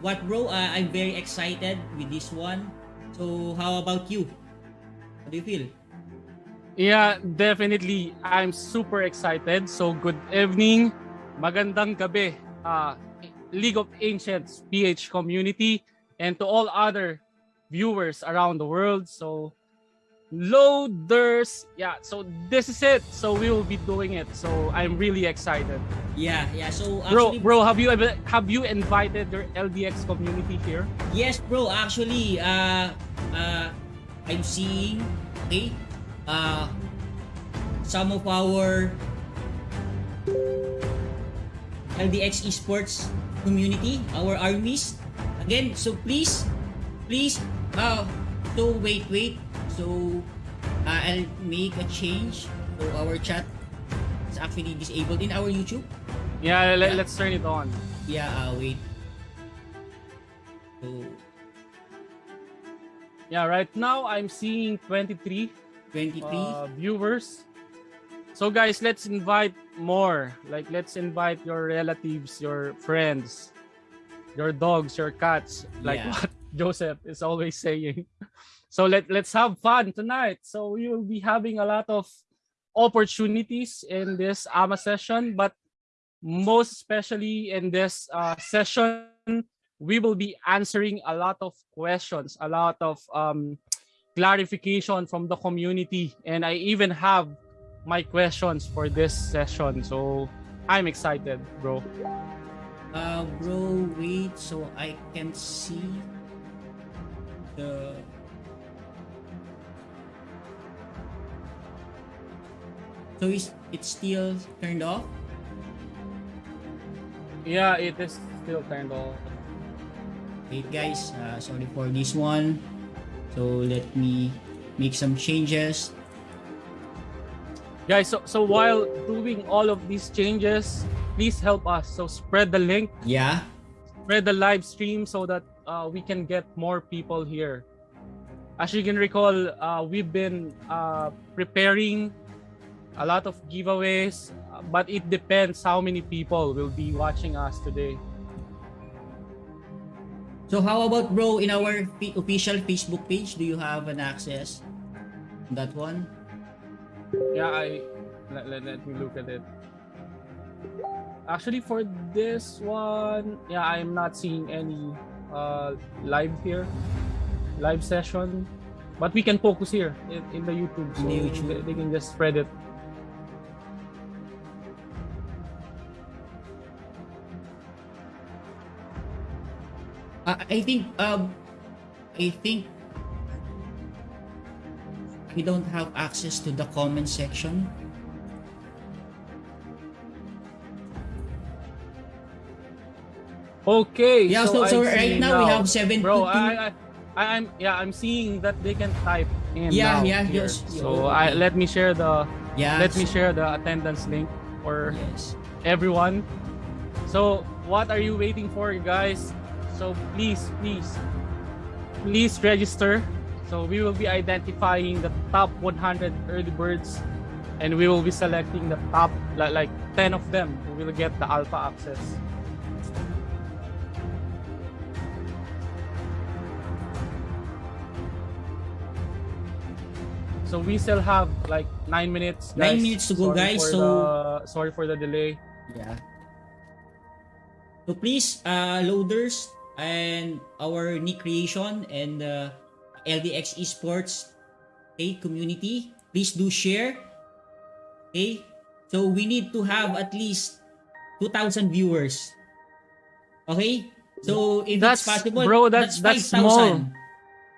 what, bro? Uh, I'm very excited with this one. So, how about you? How do you feel? Yeah, definitely. I'm super excited. So, good evening. Magandang gabi. Uh, League of Ancients PH community and to all other viewers around the world. So, loaders. Yeah so this is it. So we will be doing it. So i'm really excited. Yeah yeah so actually, bro bro have you ever have you invited your ldx community here? Yes bro actually uh uh i'm seeing okay uh some of our ldx esports community our armies. Again so please please uh so wait wait so uh, I'll make a change so our chat. Is actually disabled in our YouTube. Yeah, let, us turn it on. Yeah uh, wait. So yeah right now I'm seeing 23 23 uh, viewers. So guys let's invite more. Like let's invite your relatives your friends your dogs your cats. Like yeah. what Joseph is always saying So let, let's have fun tonight. So we will be having a lot of opportunities in this AMA session, but most especially in this uh, session, we will be answering a lot of questions, a lot of um, clarification from the community. And I even have my questions for this session. So I'm excited, bro. Uh, bro, wait, so I can see the So is it still turned off? Yeah, it is still turned off. Wait guys, uh, sorry for this one. So let me make some changes. Guys, so, so while doing all of these changes, please help us. So spread the link. Yeah. Spread the live stream so that uh, we can get more people here. As you can recall, uh, we've been uh, preparing a lot of giveaways, but it depends how many people will be watching us today. So how about bro in our official Facebook page? Do you have an access? That one? Yeah, I let, let, let me look at it. Actually, for this one, yeah, I'm not seeing any uh, live here, live session. But we can focus here in, in the YouTube, so the YouTube. They, they can just spread it I think um I think we don't have access to the comment section. Okay. Yeah, so, so, so right now, now, we have seven. Bro, I, I, am yeah, I'm seeing that they can type in. Yeah, yeah, here. yes. So. I let me share the yeah. Let me share the attendance link for yes. everyone. So what are you waiting for, you guys? So please, please, please register. So we will be identifying the top 100 early birds and we will be selecting the top like like 10 of them who will get the alpha access. So we still have like nine minutes. Guys. Nine minutes to go, sorry guys. So the, sorry for the delay. Yeah. So please, uh, loaders, and our Nick Creation and uh, LDX Esports okay, community. Please do share. Okay? So we need to have at least 2,000 viewers. Okay? So if that's, it's possible, bro, that's, that's 5,000.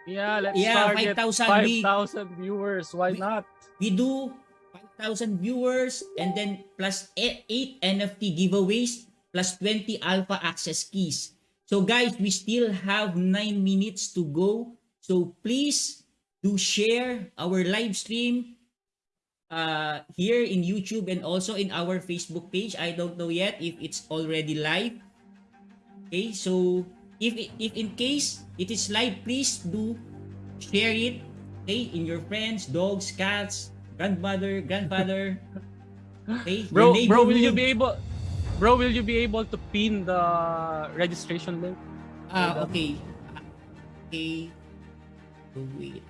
Yeah, let's yeah, target 5,000 viewers. Why we, not? We do 5,000 viewers and then plus 8 NFT giveaways plus 20 alpha access keys. So guys, we still have 9 minutes to go. So please do share our live stream uh, here in YouTube and also in our Facebook page. I don't know yet if it's already live. Okay, so if, if in case it is live, please do share it okay, in your friends, dogs, cats, grandmother, grandfather. Okay, bro, bro, will you be able Bro, will you be able to pin the registration link? Ah, okay. Ah, Okay. Wait.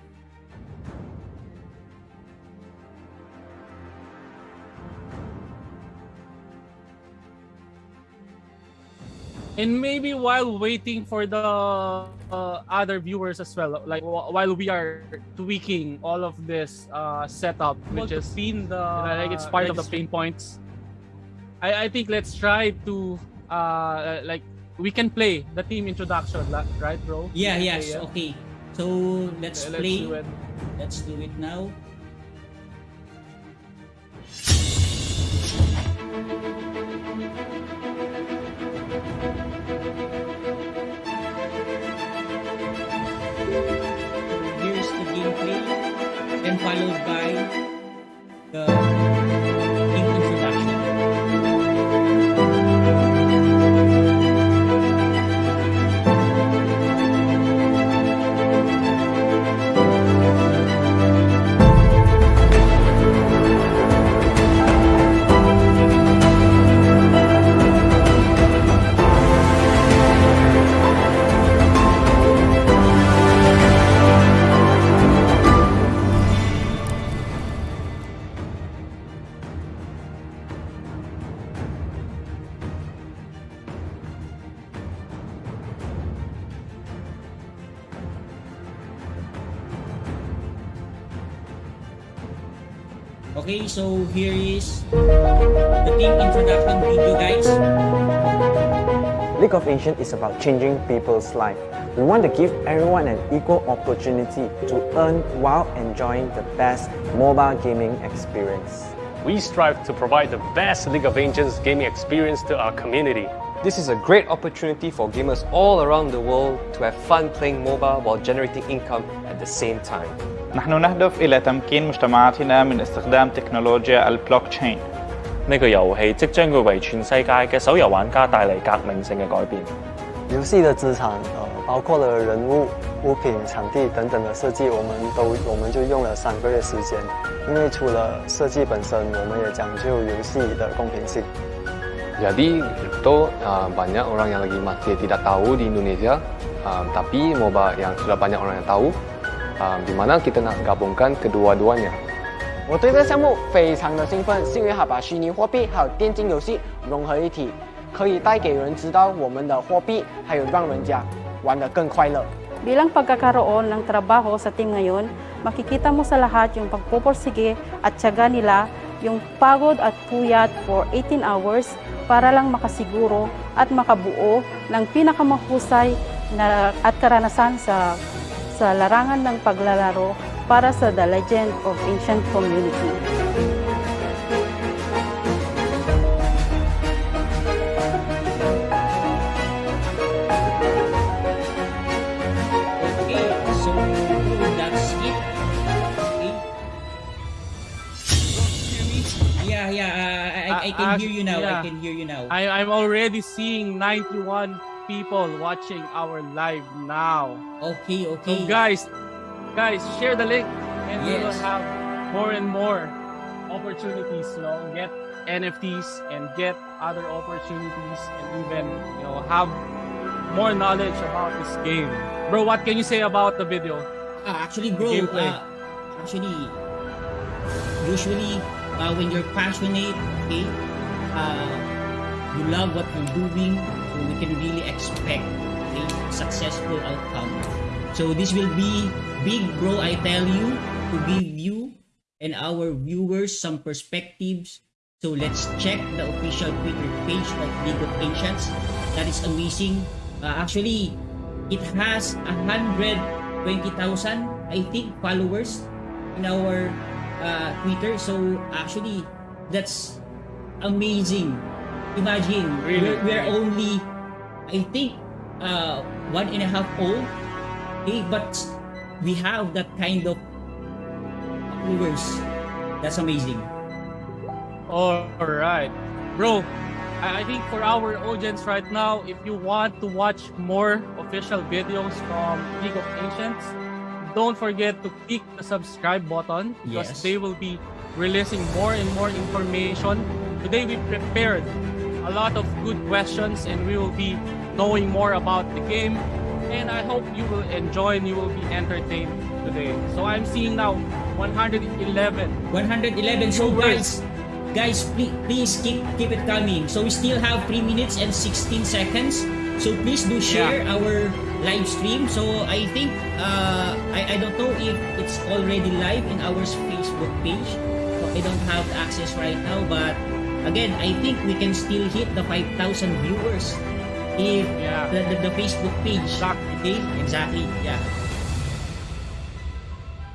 And maybe while waiting for the uh, other viewers as well, like wh- while we are tweaking all of this uh, setup, which is seen the like it's part of the pain points. I, I think let's try to uh, like we can play the team introduction, right, bro? Yeah, yes. Okay. So, let's Okay, play. do it. Let's do it now. Here's the gameplay, and followed by the so here is the team introduction video, guys. League of Ancients is about changing people's life. We want to give everyone an equal opportunity to earn while enjoying the best mobile gaming experience. We strive to provide the best League of Ancients gaming experience to our community. This is a great opportunity for gamers all around the world to have fun playing mobile while generating income at the same time. نحن نهدف إلى تمكين مجتمعاتنا من استخدام تكنولوجيا البلوكتشين 呢个游戏即将会为全世界嘅手游玩家带嚟革命性嘅改变。游戏的资产，呃，包括了人物、物品、场地等等的设计，我们都我们就用了三个月时间。因为除了设计本身，我们也讲究游戏的公平性。 Jadi itu uh, banyak orang yang lagi masih tidak tahu di Indonesia, um, tapi MOBA yang sudah banyak orang yang tahu, um, di mana kita nak gabungkan kedua-duanya. 我对这个项目非常的兴奋，是因为它把虚拟货币还有电竞游戏融合一体，可以带给人知道我们的货币，还有让人家玩得更快乐。 Bilang pagkakaroon ng trabaho sa team ngayon, makikita mo sa lahat yung pagpupursige at tiyaga nila, yung pagod at puyat for 18 hours para lang makasiguro at makabuo ng pinakamahusay na, at karanasan sa, sa larangan ng paglalaro para sa The Legend of Ancient Community. I, can Uh, hear you now. yeah. I can hear you now. I, I'm already seeing 91 people watching our live now. Okay, okay. So guys, guys, share the link and we will have more and more opportunities, you know, get NFTs and get other opportunities and even, you know, have more knowledge about this game. Bro, what can you say about the video? Ah, actually, bro, Gameplay. uh, actually, usually uh, when you're passionate, okay, uh, you love what you're doing, so we can really expect a successful outcome. So this will be big, bro. I tell you to give you and our viewers some perspectives. So let's check the official Twitter page of League of Ancients. That is amazing. Uh, actually, it has a hundred 20,000 I think followers in our uh, Twitter so actually that's amazing imagine Really? we're, we're only I think uh, one and a half old okay but we have that kind of followers that's amazing All right, bro. I think for our audience right now, if you want to watch more official videos from League of Ancients, don't forget to click the subscribe button because Yes. they will be releasing more and more information. Today we prepared a lot of good questions and we will be knowing more about the game. And I hope you will enjoy and you will be entertained today. So I'm seeing now 111. 111. So guys, guys, please, please keep keep it coming. So we still have 3 minutes and 16 seconds. So please do share our live stream. So I think uh, I, I don't know if it's already live in our Facebook page. So I don't have access right now, but again, I think we can still hit the 5,000 viewers if Yeah. the, the, the Facebook page. Exactly. Okay, exactly. Yeah.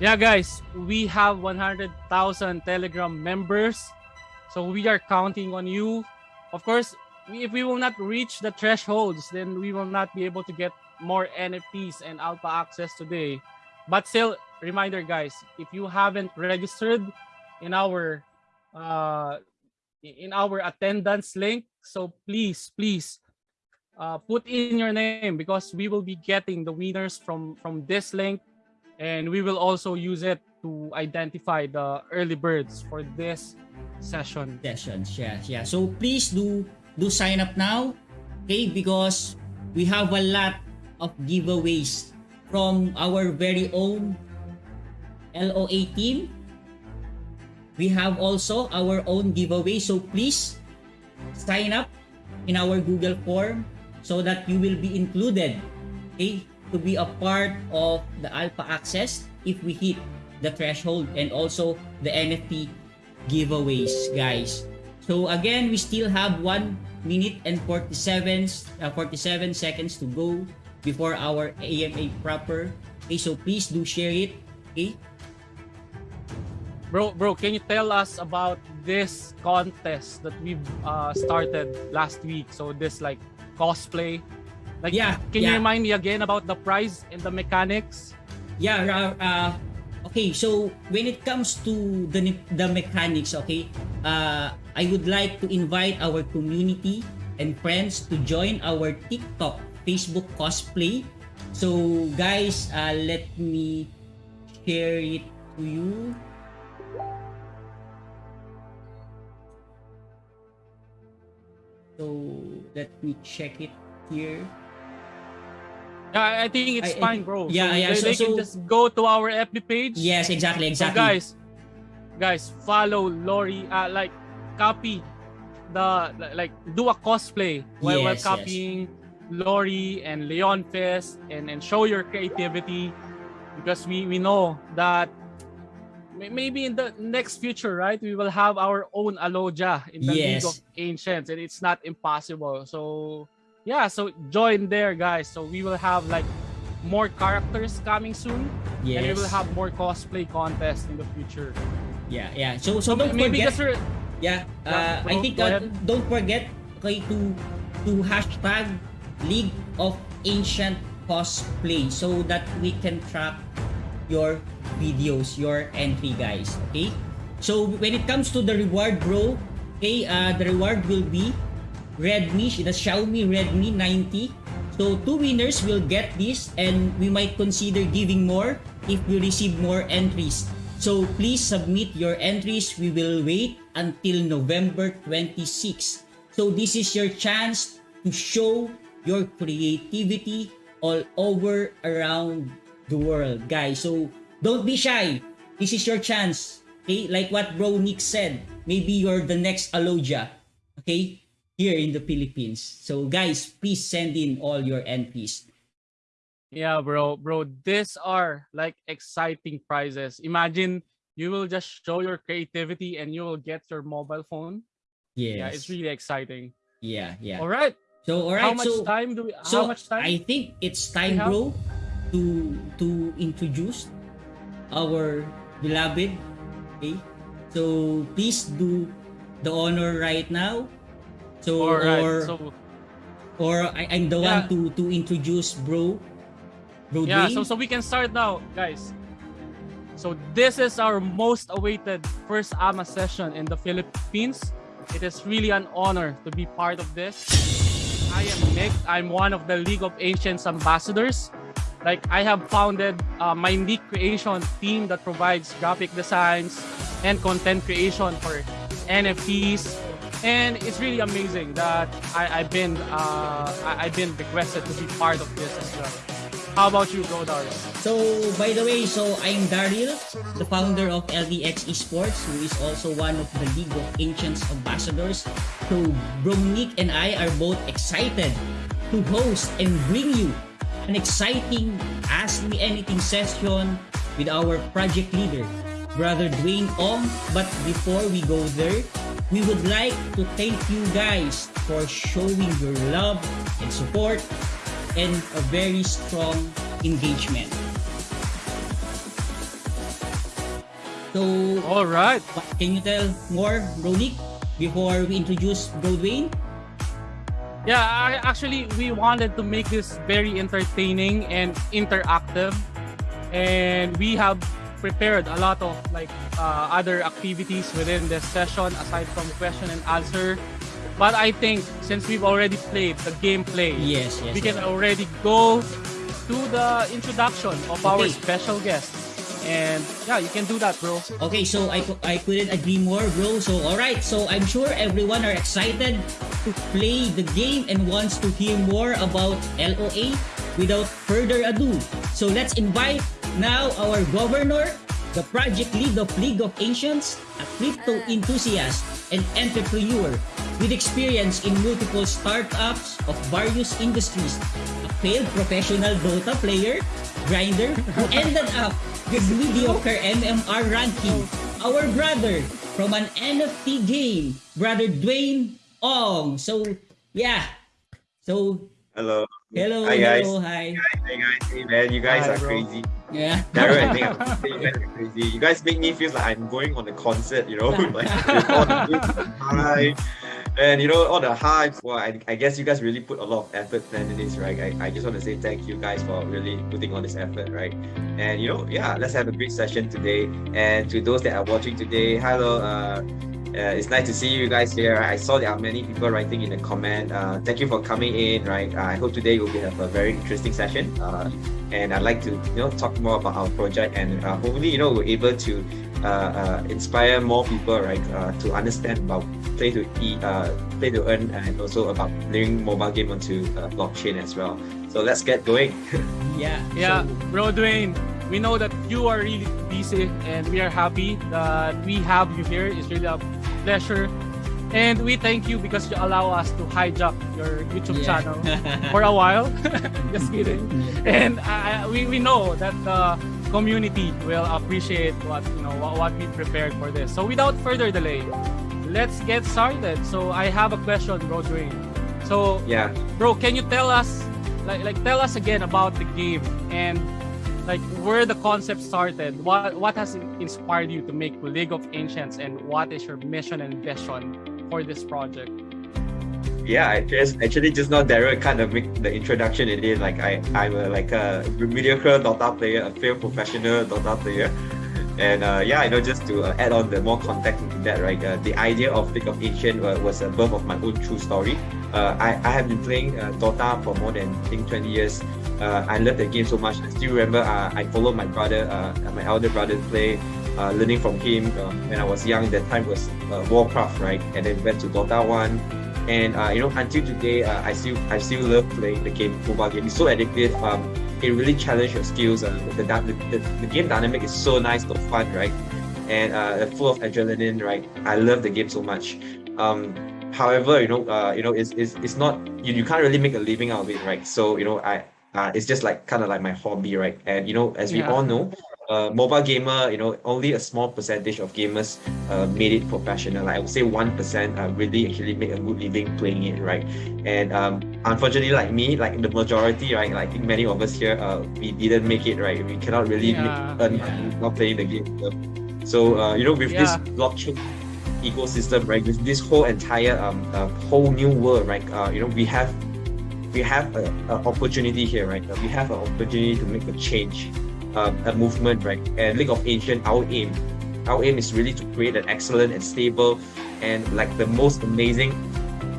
Yeah, guys, we have 100,000 Telegram members. So we are counting on you. Of course, if we will not reach the thresholds, then we will not be able to get more NFTs and alpha access today. But still, reminder, guys, if you haven't registered in our uh, in our attendance link, so please, please uh, put in your name because we will be getting the winners from from this link and we will also use it to identify the early birds for this session. sessions. Yeah, yeah. So please do do sign up now, okay? Because we have a lot of giveaways from our very own LOA team. We have also our own giveaway. So please sign up in our Google form so that you will be included, okay, to be a part of the alpha access if we hit the threshold and also the NFT giveaways, guys. So again, we still have 1 minute and 47 uh, 47 seconds to go before our AMA proper. Okay, so please do share it. Okay? Bro, bro, can you tell us about this contest that we've uh, started last week? So this like cosplay. Like, Yeah, Can yeah. you remind me again about the prize and the mechanics? Yeah, uh, uh, okay, so when it comes to the the mechanics, okay, uh, I would like to invite our community and friends to join our TikTok, Facebook cosplay. So guys, uh, let me share it to you. So let me check it here. Yeah, I think it's I- fine, bro. yeah, so yeah, They, so- they can so- just go to our FB page. Yes, exactly, exactly. So guys, guys, follow Lori. Uh, like copy the like do a cosplay while, while Yes, yes. copying Lori and Leon Fest and and show your creativity because we we know that maybe in the next future, right, we will have our own Alodia in the League of Ancients, and it's not impossible. So yeah, so join there, guys. So we will have like more characters coming soon and we will have more cosplay contests in the future. Yeah, yeah. So so don't Maybe forget. just Yeah, uh, I think uh, don't forget okay to to hashtag League of Ancient Cosplay so that we can track your videos, your entry, guys. Okay. So when it comes to the reward, bro, okay, uh, the reward will be Redmi, the Xiaomi Redmi 90. So two winners will get this, and we might consider giving more if we receive more entries. So please submit your entries. We will wait until November 26. So this is your chance to show your creativity all over around the world, guys. So don't be shy. This is your chance. Okay, like what Bro Nick said, maybe you're the next Alodia. Okay, here in the Philippines. So guys, please send in all your entries. yeah, bro, bro, these are like exciting prizes. Imagine you will just show your creativity and you will get your mobile phone. Yes. Yeah, it's really exciting. yeah, yeah. All right. So all right. How much so, time do we? So how much time? I think it's time, bro, to to introduce our beloved. Okay. So please do the honor right now. So All right. or So or I, I'm the Yeah. one to to introduce bro. Bro yeah, Dwayne. so so we can start now, guys. So this is our most awaited first AMA session in the Philippines. It is really an honor to be part of this. I am Nick. I'm one of the League of Ancients ambassadors. Like I have founded uh, my Nick Creation team that provides graphic designs and content creation for NFTs, and it's really amazing that I, I've been uh, I, I've been requested to be part of this as well. How about you, bro, Daryl? So, by the way, so I'm Daryl, the founder of LDX Esports, who is also one of the League of Ancients ambassadors. So, Bro Nick and I are both excited to host and bring you an exciting Ask Me Anything session with our project leader, Brother Dwayne Ong. But before we go there, we would like to thank you guys for showing your love and support and a very strong engagement. So, All right. can you tell more, Bro Nick, before we introduce Bro Dwayne? Yeah, I, actually, we wanted to make this very entertaining and interactive, and we have prepared a lot of like uh, other activities within this session aside from question and answer. But I think since we've already played the gameplay, Yes, yes. we yes. can already go to the introduction of our special guest. And yeah, you can do that, bro. Okay, so I, I couldn't agree more, bro. So, alright. So, I'm sure everyone are excited to play the game and wants to hear more about LOA. Without further ado, so let's invite now our governor, the project lead of League of Ancients, a crypto ah. enthusiast and entrepreneur with experience in multiple startups of various industries, a failed professional Dota player, grinder, who ended up with mediocre MMR ranking. Our brother from an NFT game, brother Dwayne Ong. So, yeah. So, Hello. hello, Hi guys. hello, hi. Hey guys. Hey man, you guys Hi, are bro. crazy. Yeah. Darren, I think I'm you guys are crazy. You guys make me feel like I'm going on a concert, you know, like with all the music high. And you know, all the hypes. Well, I, I guess you guys really put a lot of effort planning this, right? I, I just want to say thank you guys for really putting on this effort, right? And you know, yeah, let's have a great session today. And to those that are watching today, hello, uh, uh, it's nice to see you guys here. I saw there are many people writing in the comment. Uh, thank you for coming in. Right, I hope today we will have a very interesting session. Uh, and I'd like to you know talk more about our project and uh, hopefully you know we're able to uh, uh, inspire more people right uh, to understand about play to eat, uh, play to earn, and also about bringing mobile game onto uh, blockchain as well. So let's get going. Yeah. Yeah, So, bro Dwayne, we know that you are really busy and we are happy that we have you here. It's really a pleasure. And we thank you because you allow us to hijack your YouTube Yeah. channel for a while. Just kidding. And I, I- we, we know that the community will appreciate what you know what, what we prepared for this. So without further delay, let's get started. So I have a question, bro So yeah. bro can you tell us like like tell us again about the game and like where the concept started what what has inspired you to make league of ancients and what is your mission and vision for this project Yeah, I just actually just now Daryl kind of make the introduction in it. Like I, I'm a, like a mediocre Dota player, a failed professional Dota player. And uh, yeah, you know, just to uh, add on the more context into that, right? Uh, the idea of League of Ancient was a birth of my own true story. Uh, I, I have been playing uh, Dota for more than I think 20 years. Uh, I love the game so much. I still remember I followed my brother, my elder brother play, learning from him when I was young. That time was Warcraft, right? And then went to Dota 1 and uh, you know until today uh, I still I still love playing the game mobile game. It's so addictive. Um, it really challenges your skills uh, the, the, the, the game dynamic is so nice so fun right? And uh, full of adrenaline right? I love the game so much. Um, however you know uh, you know it's, it's, it's not you, you can't really make a living out of it right? So you know I uh, it's just like kind of like my hobby right? And you know as we Yeah. all know uh, mobile gamer, you know, only a small percentage of gamers uh, made it professional. Like I would say one percent uh, really actually make a good living playing it, right? And um, unfortunately, like me, like the majority, right, like I think many of us here, uh, we didn't make it, right? We cannot really Yeah, make, earn yeah. money not playing the game. So uh, you know, with this blockchain ecosystem, right, with this whole entire um uh, whole new world, right? Uh, you know, we have we have a, a opportunity here, right? We have an opportunity to make a change, um, a movement, right? And League of Ancient, our aim, our aim is really to create an excellent and stable, and like the most amazing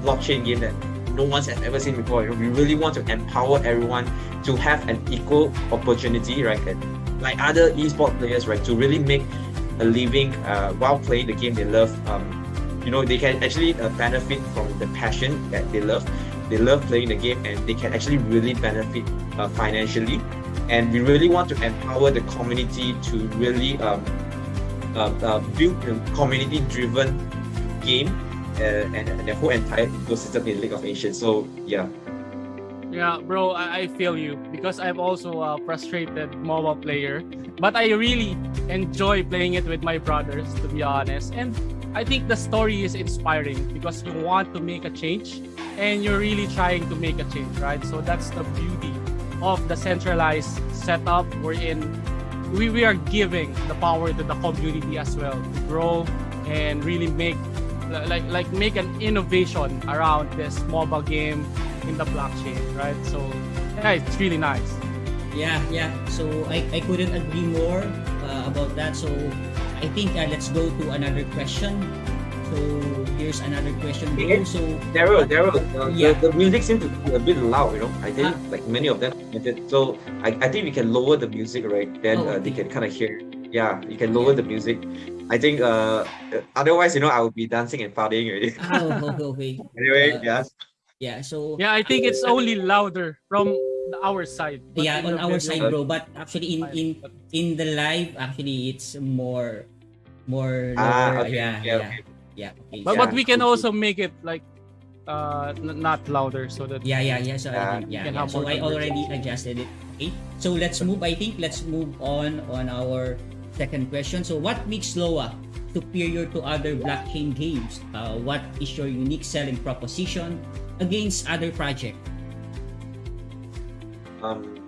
blockchain game that no one's ever seen before. We really want to empower everyone to have an equal opportunity, right? And like other esport players, right, to really make a living uh, while playing the game they love. Um, you know they can actually uh, benefit from the passion that they love. They love playing the game, and they can actually really benefit uh, financially. And we really want to empower the community to really um, uh, uh, build a community-driven game uh, and, and the whole entire ecosystem in League of Ancients. So yeah. Yeah, bro, I, I feel you because I'm also a frustrated mobile player, but I really enjoy playing it with my brothers, to be honest. And I think the story is inspiring because you want to make a change and you're really trying to make a change, right? So that's the beauty of the centralized setup we're in. We, we are giving the power to the community as well to grow and really make like like make an innovation around this mobile game in the blockchain, right? So yeah, it's really nice. Yeah, yeah. So I, I couldn't agree more uh, about that. So I think uh, let's go to another question. So here's another question. Hey, So Daryl, Daryl, uh, Yeah. the, the music seems to be a bit loud, you know. I think Ah. like many of them commented. So I, I think we can lower the music, right? Then Oh, uh, they okay. can kind of hear. Yeah, you can lower the music. I think uh otherwise, you know, I would be dancing and partying already. oh, okay, okay. anyway, Uh, yeah. Yeah. So Yeah, I think it's only louder from our side. yeah, on our video- side, bro. But actually, in in in the live, actually, it's more more Ah, lower. okay, yeah, yeah, yeah, okay. Yeah. But, so- but we can also make it like uh n- not louder so that Yeah, yeah, yeah. So Yeah, I think, yeah, yeah. So I already adjusted it. Okay. So let's move. I think let's move on on our second question. So what makes Loa superior to other blockchain games? Uh, what is your unique selling proposition against other project? um,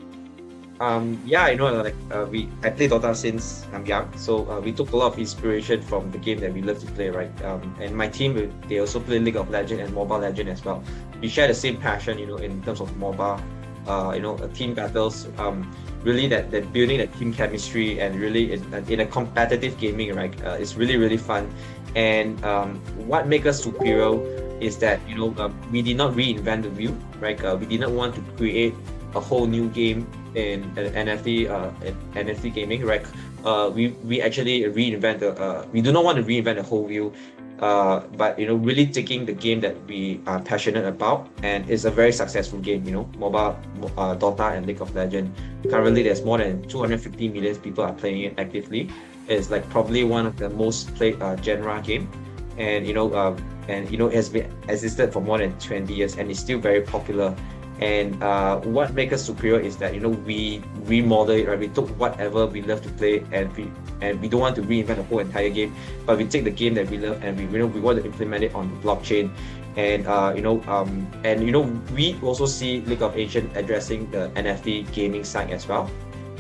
um, yeah, you know, like uh, we I play Dota since I'm young, so uh, we took a lot of inspiration from the game that we love to play, right? Um, and my team uh, they also play League of Legends and Mobile Legend as well. We share the same passion, you know, in terms of mobile, uh, you know, uh, team battles. Um, really that that building that team chemistry and really in, in a competitive gaming, right? Uh, it's really really fun. And um, what makes us superior is that you know um, we did not reinvent the wheel, right? Uh, we did not want to create a whole new game in NFT uh, in NFT gaming, right? Uh, we we actually reinvent the uh, we do not want to reinvent the whole wheel, uh, but you know really taking the game that we are passionate about and it's a very successful game. You know, mobile uh, Dota and League of Legends. Currently, there's more than 250 million people are playing it actively. It's like probably one of the most played uh, genre game, and you know uh, and you know it has been existed for more than 20 years and it's still very popular and uh, what makes us superior is that you know we remodel it right? We took whatever we love to play and we and we don't want to reinvent the whole entire game but we take the game that we love and we you know we want to implement it on the blockchain. And uh, you know um, and you know we also see League of Ancient addressing the NFT gaming side as well.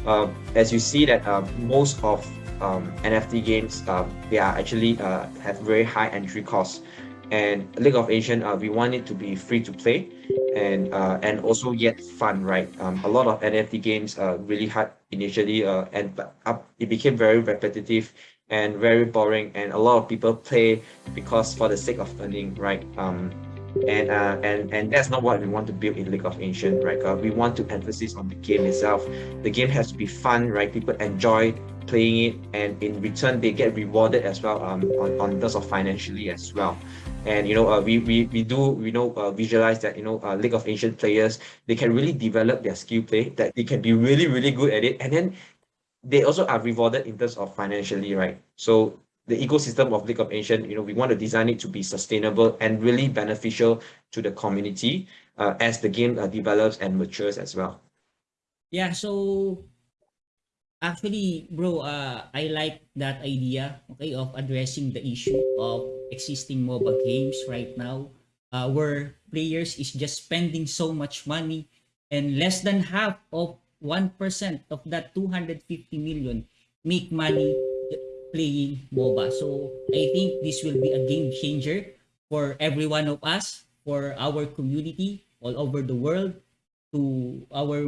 Uh, as you see that uh, most of um, NFT games uh, they are actually uh, have very high entry costs and League of Ancient uh, we want it to be free to play and uh, and also yet fun right um, a lot of NFT games are really hard initially uh, and up it became very repetitive and very boring and a lot of people play because for the sake of earning right um, and uh, and and that's not what we want to build in League of Ancient, right? Uh, we want to emphasize on the game itself. The game has to be fun, right? People enjoy playing it, and in return they get rewarded as well um, on on terms of financially as well. And you know, uh, we we we do you know uh, visualize that you know uh, League of Ancient players they can really develop their skill play that they can be really really good at it, and then they also are rewarded in terms of financially, right? So the ecosystem of League of Ancient, you know, we want to design it to be sustainable and really beneficial to the community uh, as the game uh, develops and matures as well. Yeah, so actually, bro, uh, I like that idea, okay, of addressing the issue of existing mobile games right now, uh, where players is just spending so much money and less than half of 1% of that 250 million make money playing MOBA. So I think this will be a game changer for every one of us, for our community all over the world, to our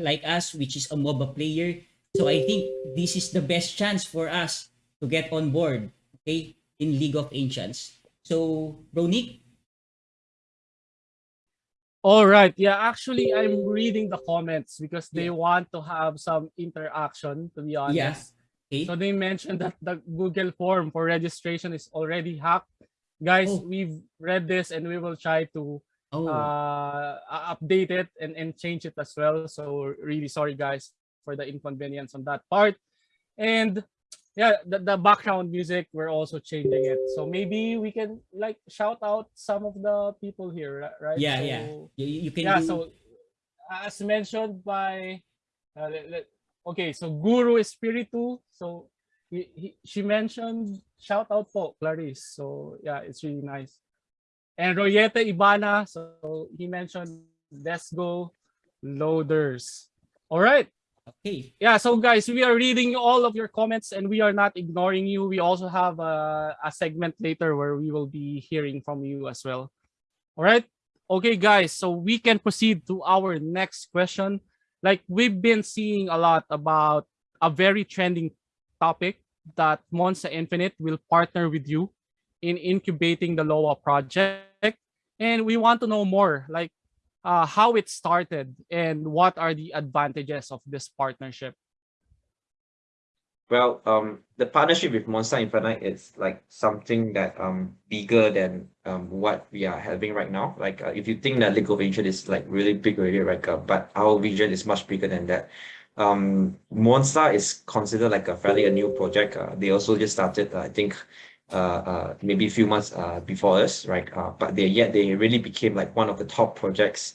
like us, which is a MOBA player. So I think this is the best chance for us to get on board, okay, in League of Ancients. So, Nick, All right. Yeah, actually, I'm reading the comments because they want to have some interaction. To be honest, Okay. So they mentioned that the Google form for registration is already hacked. Guys, Oh. we've read this and we will try to Oh. uh, update it and, and change it as well. So really sorry guys for the inconvenience on that part. And yeah, the, the background music, we're also changing it. So maybe we can like shout out some of the people here, right? yeah, yeah. You, you can yeah, do, so as mentioned by uh, let- let- okay, so Guru Espiritu. So he, he, she mentioned shout out for Clarice. So yeah, it's really nice. And Royete Ibana. So he mentioned let's go loaders. All right. Okay. Yeah, so guys, we are reading all of your comments and we are not ignoring you. We also have a, a segment later where we will be hearing from you as well. All right. Okay, guys, so we can proceed to our next question. Like we've been seeing a lot about a very trending topic that Monster Infinite will partner with you in incubating the LOA project. And we want to know more, like uh, how it started and what are the advantages of this partnership. Well, um, the partnership with Monster Infinite is like something that um bigger than um what we are having right now. Like uh, if you think that League of is like really big already, right? Uh, but our vision is much bigger than that. Um, Monster is considered like a fairly a new project. Uh, they also just started, uh, I think, maybe a few months uh, before us, right? Uh, but they yet they really became like one of the top projects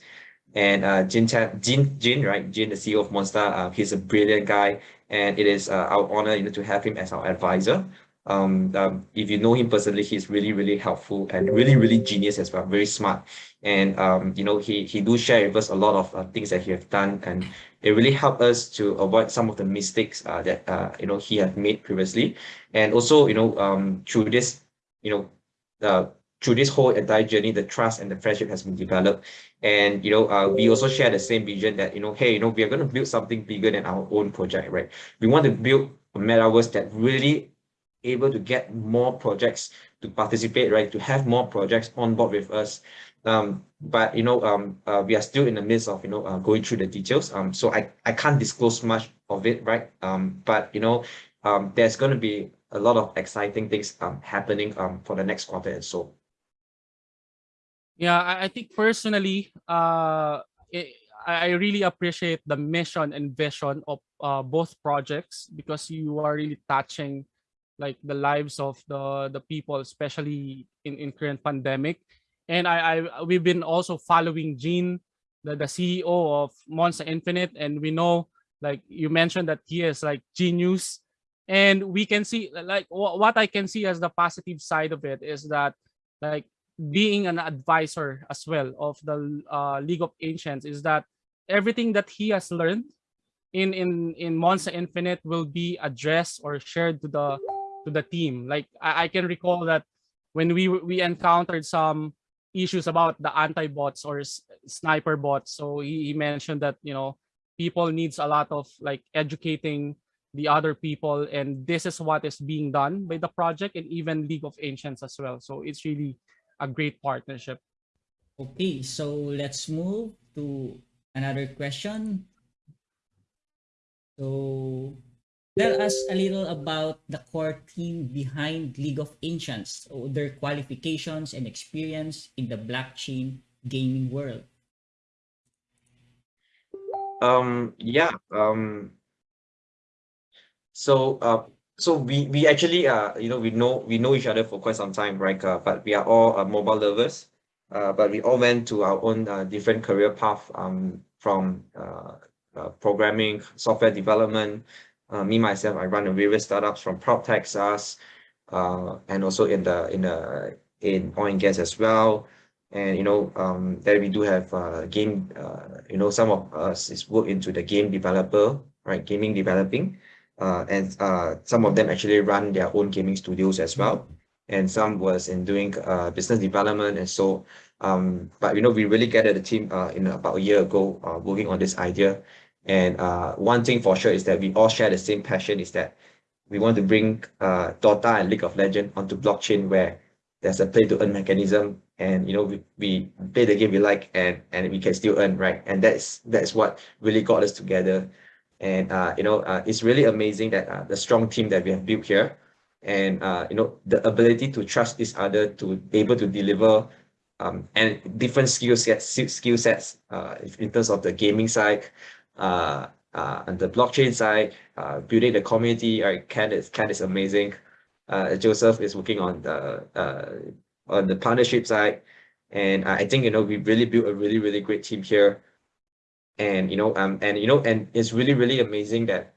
and uh, Jin, Jin, Jin, right? Jin, the CEO of Monster, uh, he's a brilliant guy, and it is uh, our honor, you know, to have him as our advisor. Um, um, if you know him personally, he's really, really helpful and really, really genius as well, very smart. And um, you know, he he do share with us a lot of uh, things that he have done, and it really helped us to avoid some of the mistakes uh, that uh, you know he had made previously, and also you know um, through this, you know, uh, through this whole entire journey, the trust and the friendship has been developed. And, you know, uh, we also share the same vision that, you know, hey, you know, we are going to build something bigger than our own project, right? We want to build a metaverse that really able to get more projects to participate, right? To have more projects on board with us. Um, but, you know, um, uh, we are still in the midst of, you know, uh, going through the details. Um, so I, I can't disclose much of it, right? Um, but, you know, um, there's going to be a lot of exciting things um, happening um, for the next quarter and so. Yeah, I, I think personally, uh, I, I really appreciate the mission and vision of uh, both projects because you are really touching like the lives of the the people, especially in in current pandemic. And I, I we've been also following Gene, the, the CEO of Monster Infinite, and we know like you mentioned that he is like genius, and we can see like what I can see as the positive side of it is that like being an advisor as well of the uh, League of Ancients is that everything that he has learned in in in Monster Infinite will be addressed or shared to the to the team. Like I, I can recall that when we we encountered some issues about the anti-bots or sniper bots, so he, he mentioned that you know people needs a lot of like educating the other people and this is what is being done by the project and even League of Ancients as well. So it's really a great partnership. Okay, so let's move to another question. So tell us a little about the core team behind League of Ancients, their qualifications and experience in the blockchain gaming world. Um, yeah. Um, so, uh, so we we actually uh, you know, we know we know each other for quite some time, right? Uh, but we are all uh, mobile lovers. Uh, but we all went to our own uh, different career path. Um, from uh, uh programming, software development. Uh, me myself, I run a various startups from prop tech SaaS, uh, and also in the in the in oil and gas as well. And you know um that we do have uh game uh you know some of us is work into the game developer right? Gaming developing. Uh and uh some of them actually run their own gaming studios as well. And some was in doing uh business development and so um but you know we really gathered the team uh in about a year ago uh working on this idea and uh one thing for sure is that we all share the same passion is that we want to bring uh Dota and League of Legends onto blockchain where there's a play to earn mechanism and you know we, we play the game we like and and we can still earn right? And that's that's what really got us together. And uh, you know, uh, it's really amazing that uh, the strong team that we have built here, and uh, you know, the ability to trust each other to be able to deliver um, and different skill sets, skill sets uh, in terms of the gaming side, uh, uh, the blockchain side, uh, building the community. Right, Ken is Ken is amazing. Uh, Joseph is working on the uh, on the partnership side, and I think you know we really built a really really great team here, and you know um and you know and it's really really amazing that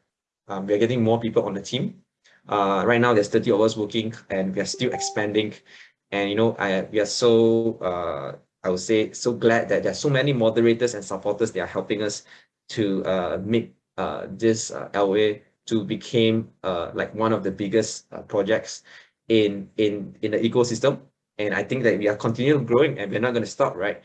um, we're getting more people on the team. Uh, right now there's 30 of us working, and we are still expanding, and you know I we are so uh I would say so glad that there's so many moderators and supporters that are helping us to uh, make uh, this uh, LA to become uh, like one of the biggest uh, projects in in in the ecosystem. And I think that we are continuing growing and we're not going to stop, right?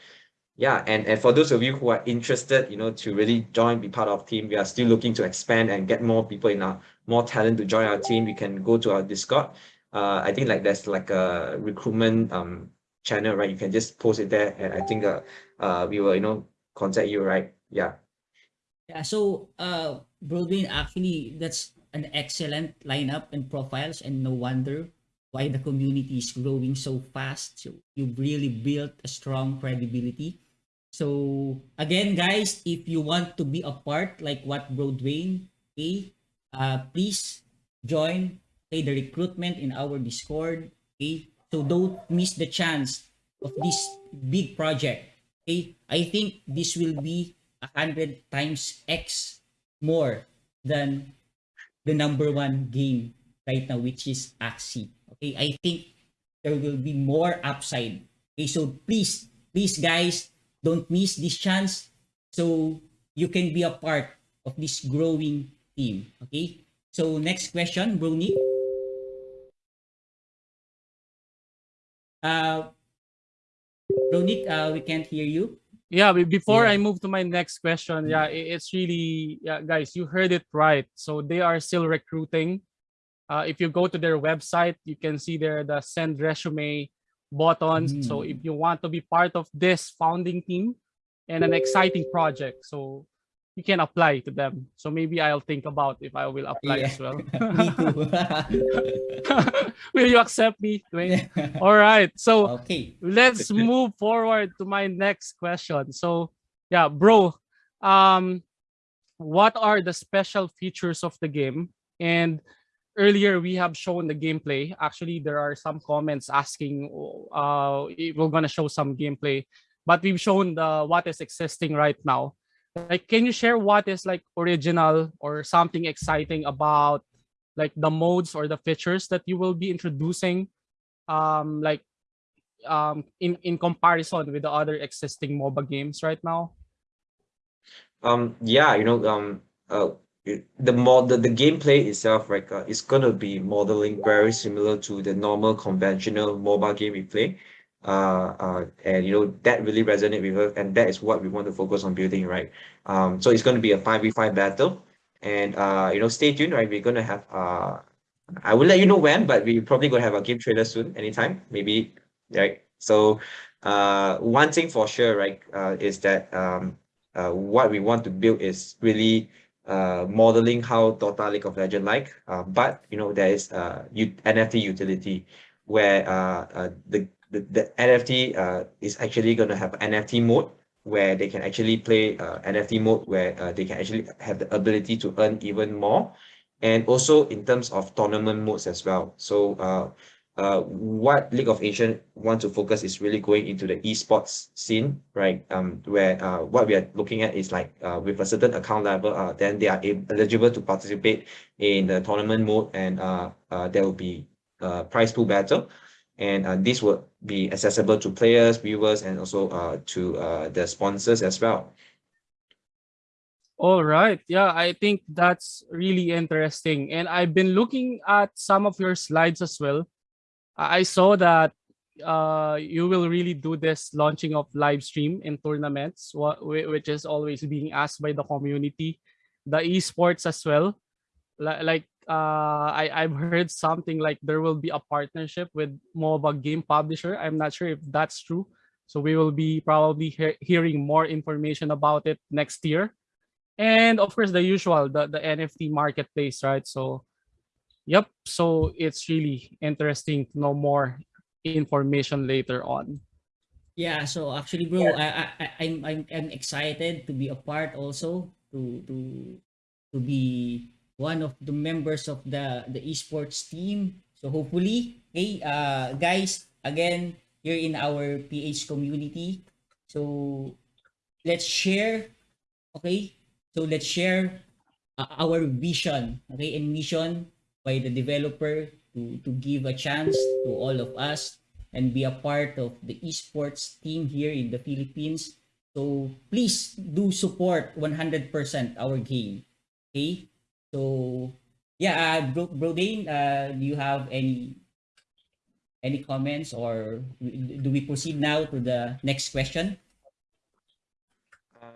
Yeah, and, and for those of you who are interested, you know, to really join, be part of team, we are still looking to expand and get more people in our more talent to join our team. You can go to our Discord. Uh, I think like there's like a recruitment um channel, right? You can just post it there, and I think uh, uh we will you know contact you, right? Yeah. Yeah, so uh Bro Dwayne actually that's an excellent lineup and profiles and no wonder why the community is growing so fast. So you've really built a strong credibility. So again guys, if you want to be a part like what Bro Dwayne, okay, uh please join okay, the recruitment in our Discord. Okay. So don't miss the chance of this big project. Okay. I think this will be a hundred times X more than the number one game right now, which is Axie. Okay, I think there will be more upside. Okay, so please, please guys, don't miss this chance so you can be a part of this growing team. Okay, so next question, Bruni. Uh, Bro Nick, uh, we can't hear you. Yeah, be- before Yeah. I move to my next question, yeah, it's really, yeah, guys, you heard it right. So they are still recruiting. Uh, if you go to their website, you can see there the send resume button. So Mm. if you want to be part of this founding team and an exciting project, so you can apply to them. So maybe I'll think about if I will apply Yeah. as well. Will you accept me, Dwayne? All right. So okay. let's move forward to my next question. So, yeah, bro, um, what are the special features of the game? And earlier we have shown the gameplay. Actually, there are some comments asking uh, if we're gonna show some gameplay, but we've shown the what is existing right now. Like, can you share what is like original or something exciting about like the modes or the features that you will be introducing? Um, like um in in comparison with the other existing MOBA games right now? Um, yeah, you know, um, uh, the mod the, the gameplay itself, right, uh, is gonna be modeling very similar to the normal conventional mobile game we play. Uh, uh, and you know that really resonate with us, and that is what we want to focus on building, right? Um, so it's gonna be a five v five battle, and uh, you know, stay tuned, right? We're gonna have uh, I will let you know when, but we probably gonna have a game trailer soon, anytime, maybe, right? So, uh, one thing for sure, right, uh, is that um, uh, what we want to build is really uh, modeling how Dota League of Legends like, uh, but you know there is uh, NFT utility where uh, uh, the, the the NFT uh, is actually going to have NFT mode where they can actually play uh, NFT mode where uh, they can actually have the ability to earn even more, and also in terms of tournament modes as well. So uh, uh, what League of Ancient want to focus is really going into the esports scene, right? Um, where uh, what we are looking at is like uh, with a certain account level, uh, then they are eligible to participate in the tournament mode, and uh, uh, there will be uh, prize pool battle, and uh, this will be accessible to players, viewers, and also uh, to uh, the sponsors as well. All right. Yeah, I think that's really interesting. And I've been looking at some of your slides as well. I saw that uh, you will really do this launching of live stream in tournaments, which is always being asked by the community, the esports as well. Li- Like uh, I I've heard something like there will be a partnership with MOBA game publisher. I'm not sure if that's true. So we will be probably he- hearing more information about it next year. and of course the usual the, the nft marketplace right so yep so it's really interesting to know more information later on Yeah, so actually, bro, I, I, I, I'm, I'm, I'm excited to be a part also to, to, to be one of the members of the, the esports team. So hopefully, hey, uh, guys, again, you're in our PH community. So let's share, okay? So let's share uh, our vision, okay, and mission by the developer to, to give a chance to all of us and be a part of the esports team here in the Philippines. So please do support 100% our game. Okay? So yeah, uh, bro, bro Dwayne, uh, do you have any any comments or do we proceed now to the next question?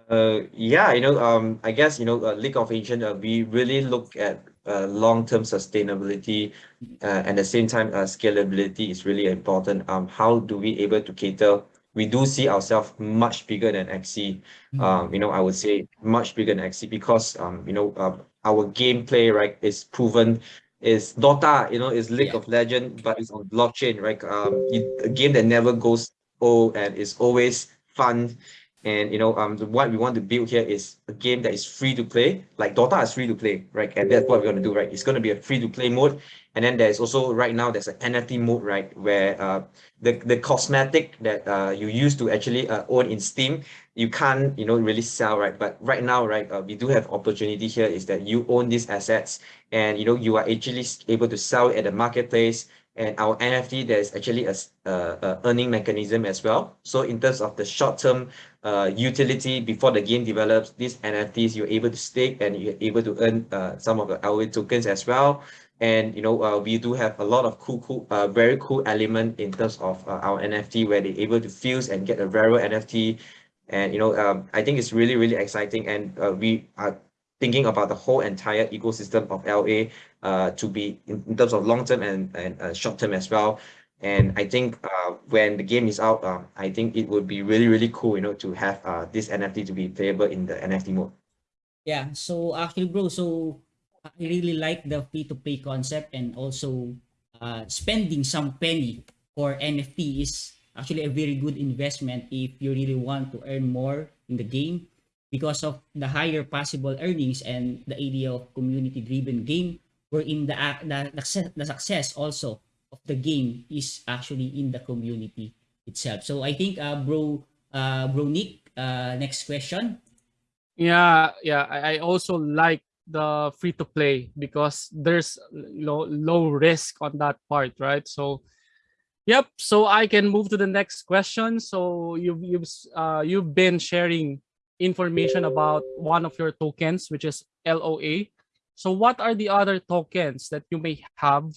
Uh, yeah, you know, um, I guess, you know, uh, League of Legends, uh, we really look at uh, long-term sustainability uh, at the same time, uh, scalability is really important. Um, how do we able to cater? We do see ourselves much bigger than Axie. Um, you know, I would say much bigger than Axie because, um, you know, uh, our gameplay, right, is proven is Dota, you know, is League Yeah. of Legends, but it's on blockchain, right? Um, it, a game that never goes old and is always fun. And you know, um, the, what we want to build here is a game that is free to play. Like Dota is free to play, right? And that's what we're gonna do, right? It's gonna be a free to play mode, and then there's also right now there's an NFT mode, right, where uh, the the cosmetic that uh you used to actually uh, own in Steam, you can't you know really sell, right? But right now, right, uh, we do have opportunity here is that you own these assets, and you know you are actually able to sell at the marketplace and our NFT there's actually a, uh, a earning mechanism as well. So in terms of the short term uh, utility before the game develops, these NFTs you're able to stake and you're able to earn uh, some of the LA tokens as well. And you know uh, we do have a lot of cool, cool, uh, very cool element in terms of uh, our NFT where they're able to fuse and get a rarer NFT. And you know um, I think it's really really exciting and uh, we are thinking about the whole entire ecosystem of LA uh, to be in, in terms of long term and, and uh, short term as well. And I think uh, when the game is out, um, I think it would be really, really cool, you know, to have uh, this NFT to be playable in the NFT mode. Yeah, so actually, bro, so I really like the free to play concept and also uh, spending some penny for NFT is actually a very good investment if you really want to earn more in the game because of the higher possible earnings and the idea of community driven game wherein the, ac- the, the, success- the success also of the game is actually in the community itself. So I think, uh, bro, uh, bro Nick, uh, next question. Yeah, yeah. I also like the free to play because there's low low risk on that part, right? So, yep. So I can move to the next question. So you've you've uh you've been sharing information about one of your tokens, which is LOA. So what are the other tokens that you may have,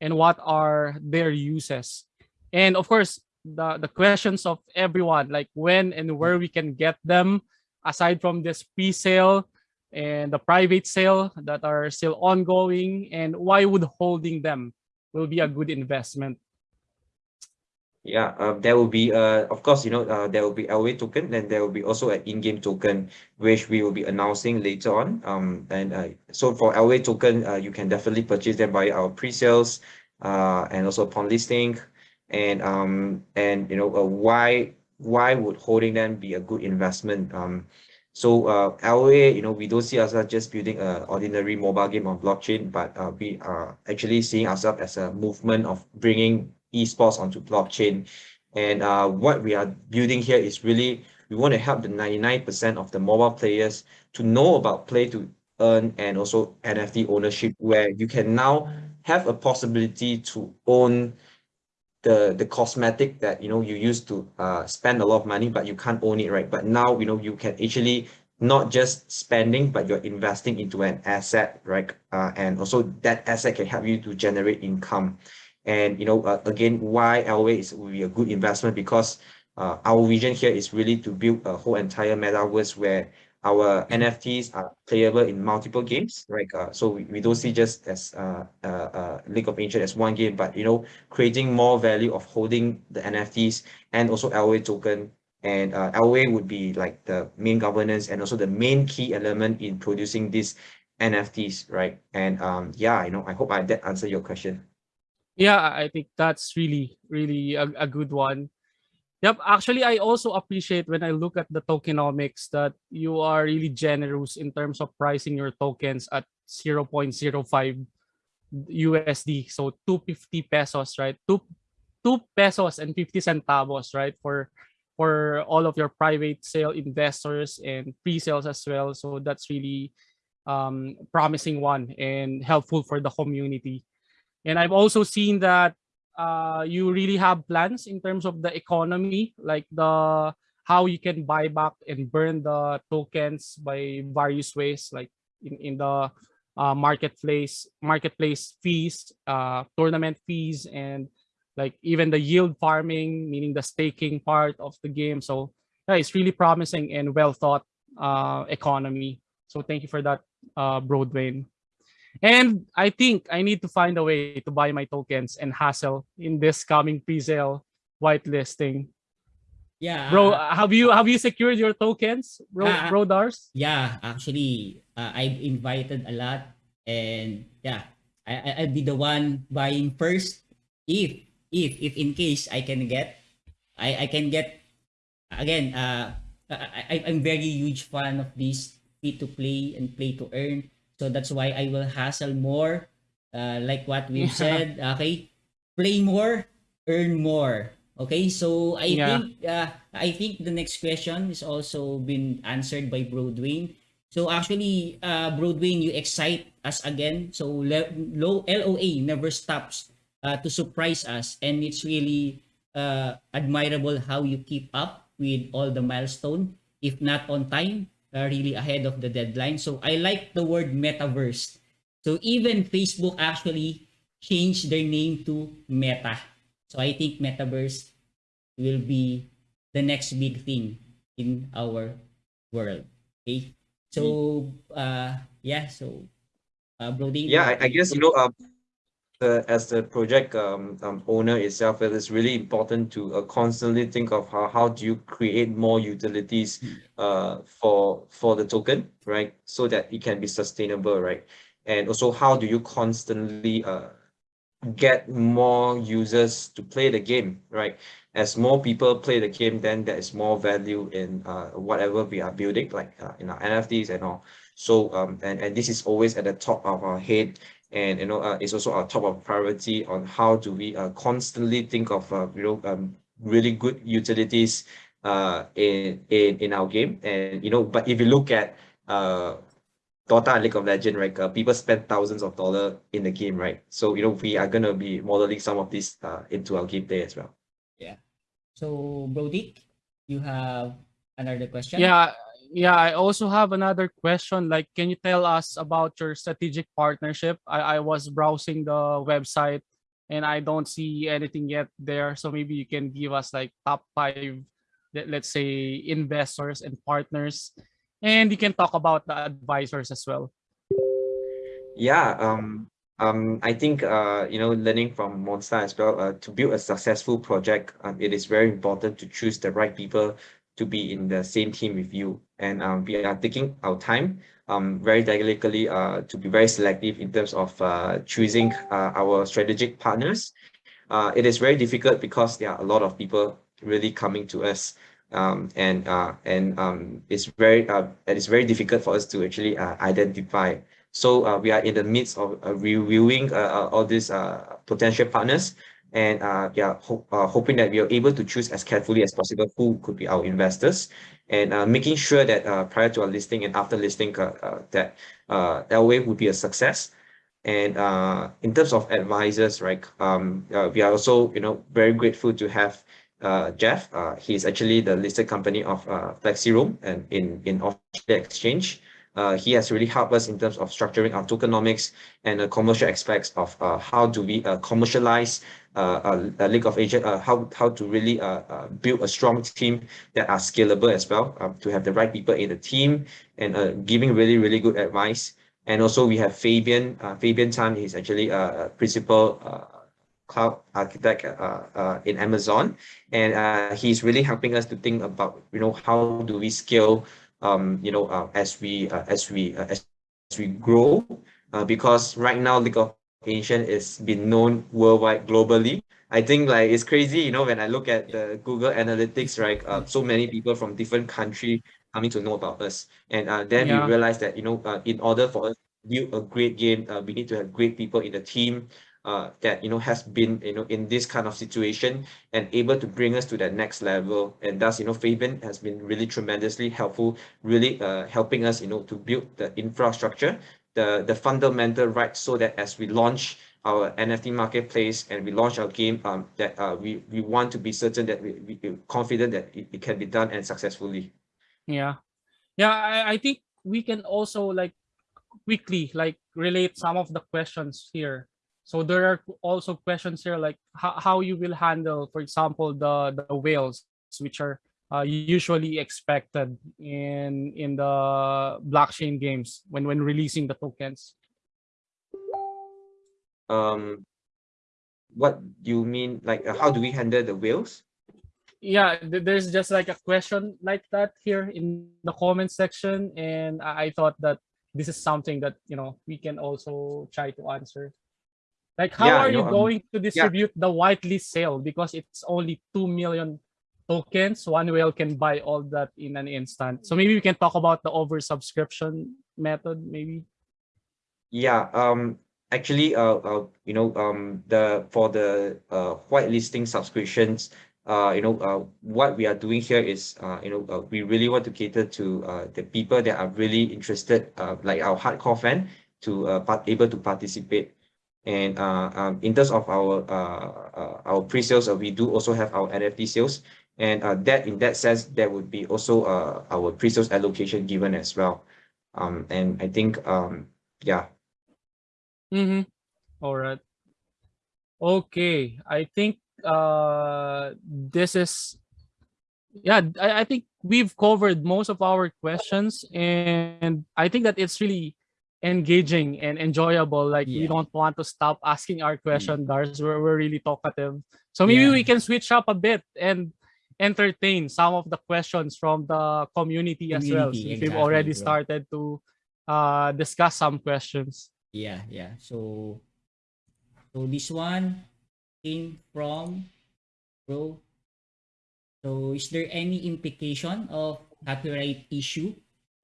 and what are their uses? And of course, the the questions of everyone, like when and where we can get them aside from this pre-sale and the private sale that are still ongoing and why would holding them will be a good investment Yeah, uh, there will be, uh, of course, you know, uh, there will be LA token, then there will be also an in-game token, which we will be announcing later on. Um, and uh, so for LA token, uh, you can definitely purchase them by our pre-sales, uh, and also upon listing. And um, and you know, why why would holding them be a good investment? Um, so uh, LA, you know, we don't see ourselves just building an ordinary mobile game on blockchain, but uh, we are actually seeing ourselves as a movement of bringing esports onto blockchain. And uh, what we are building here is really we want to help the 99% of the mobile players to know about play to earn and also NFT ownership, where you can now have a possibility to own the the cosmetic that you know you used to uh spend a lot of money but you can't own it right? But now you know you can actually not just spending but you're investing into an asset right? Uh, and also that asset can help you to generate income. And you know uh, again why Elway is will be a good investment because uh, our vision here is really to build a whole entire metaverse where our NFTs are playable in multiple games, right? Uh, so we, we don't see just as uh, uh, uh, League of Legends as one game, but you know, creating more value of holding the NFTs and also LA token and uh, LOA would be like the main governance and also the main key element in producing these NFTs, right? And um, yeah, you know, I hope I that answer your question. Yeah, I think that's really, really a, a good one. Yep, actually, I also appreciate when I look at the tokenomics that you are really generous in terms of pricing your tokens at 0.05 USD. So 250 pesos, right? Two, two pesos and 50 centavos, right? For for all of your private sale investors and pre-sales as well. So that's really um, promising one and helpful for the community. And I've also seen that uh, you really have plans in terms of the economy, like the how you can buy back and burn the tokens by various ways, like in, in the uh, marketplace marketplace fees, uh, tournament fees, and like even the yield farming, meaning the staking part of the game. So yeah, it's really promising and well thought uh, economy. So thank you for that, uh, Bro Dwayne. And I think I need to find a way to buy my tokens and hassle in this coming pre-sale whitelisting. Yeah. Bro, uh, have you have you secured your tokens, bro, Ah, bro Dars? Yeah, actually, uh, I've invited a lot, and yeah, I, I'll be the one buying first. If if if in case I can get, I I can get again. Uh, I, I I'm very huge fan of this free to play and play to earn. So that's why I will hassle more. Uh, like what we've Yeah. said. Okay, play more, earn more. Okay, so I Yeah. think uh, I think the next question is also been answered by Bro Dwayne. So actually, uh, Bro Dwayne, you excite us again. So low LOA never stops uh, to surprise us, and it's really uh, admirable how you keep up with all the milestone, if not on time, uh, really ahead of the deadline. So I like the word metaverse. So even Facebook actually changed their name to Meta. So I think metaverse will be the next big thing in our world. Okay. So uh yeah, so uh Brody. Yeah, I, I guess you know, um, the, as the project um, um, owner itself, it is really important to uh, constantly think of how, how do you create more utilities uh, for for the token, right? So that it can be sustainable, right? And also, how do you constantly uh, get more users to play the game, right? As more people play the game, then there is more value in uh, whatever we are building, like uh, in our NFTs and all. So um, and, and this is always at the top of our head and you know uh, it's also our top of priority on how do we uh, constantly think of uh, you know um, really good utilities uh, in, in in our game and you know but if you look at uh, Dota and League of Legends, right? Uh, people spend thousands of dollars in the game, right? So you know we are gonna be modeling some of this uh, into our game gameplay as well. Yeah. So Brody, you have another question? Yeah, yeah. I also have another question. Like, can you tell us about your strategic partnership? I, I was browsing the website and I don't see anything yet there. So maybe you can give us like top five, let- let's say, investors and partners, and you can talk about the advisors as well. Yeah, um, um, I think uh, you know, learning from Monster as well, uh, to build a successful project, um, it is very important to choose the right people to be in the same team with you. And um, we are taking our time, um, very delicately, uh, to be very selective in terms of uh, choosing uh, our strategic partners. Uh, it is very difficult because there are a lot of people really coming to us um, and uh, and um, it's very uh, it is very difficult for us to actually identify. So we are in the midst of reviewing all these potential partners, and uh, yeah, ho- uh, hoping that we are able to choose as carefully as possible who could be our investors, and uh, making sure that uh, prior to our listing and after listing uh, uh, that uh, would be a success. And uh, in terms of advisors, right, um, uh, we are also, you know, very grateful to have Jeff. He's actually the listed company of Flexiroam and in in Australia Exchange. He has really helped us in terms of structuring our tokenomics and the commercial aspects of how do we commercialize League of Ancients, uh, how how to really uh, uh, build a strong team that are scalable as well, um, to have the right people in the team and uh, giving really really good advice. And also we have Fabian. Uh, Fabian Tan is actually a principal uh, cloud architect uh, uh, in Amazon, and uh, he's really helping us to think about you know how do we scale um, you know uh, as we uh, as we uh, as we grow uh, because right now League of Ancient is been known worldwide globally. I think like it's crazy, you know, when I look at the Google Analytics, right? Uh, so many people from different country coming to know about us, and uh, then Yeah. we realize that you know, uh, in order for us to build a great game, uh, we need to have great people in the team. Uh, that you know has been you know in this kind of situation and able to bring us to that next level and thus you know Fabian has been really tremendously helpful really uh, helping us you know to build the infrastructure the the fundamental right so that as we launch our NFT marketplace and we launch our game um that uh we we want to be certain that we, we we're confident that it, it can be done and successfully Yeah. Yeah, I, I think we can also like quickly like relate some of the questions here. So there are also questions here like how, how you will handle, for example, the, the whales, which are uh, usually expected in in the blockchain games when when releasing the tokens. um what do you mean like uh, how do we handle the whales yeah there's just like a question like that here in the comment section and i thought that this is something that you know we can also try to answer like how Yeah, are you um, going to yeah. distribute the whitelist sale because it's only 2 million tokens one whale can buy all that in an instant. So maybe we can talk about the oversubscription method maybe? Yeah, um, actually, uh, uh, you know, um, the for the uh whitelisting subscriptions, uh, you know, uh, what we are doing here is, uh, you know, uh, we really want to cater to uh the people that are really interested, uh, like our hardcore fan, to uh part able to participate. And uh, um, in terms of our uh, uh our pre-sales, uh, we do also have our NFT sales, and uh that in that sense, there would be also uh our pre-sales allocation given as well. Um, and I think um, yeah. Mm-hmm. All right. Okay. I think uh this is yeah, I, I think we've covered most of our questions and I think that it's really engaging and enjoyable. Like we don't want to stop asking our question, Dars. We're, we're really talkative. So maybe Yeah. we can switch up a bit and entertain some of the questions from the community, as well. Community, Since we've already bro. started to uh discuss some questions. Yeah, yeah. So, so this one came from bro. So, is there any implication of copyright issue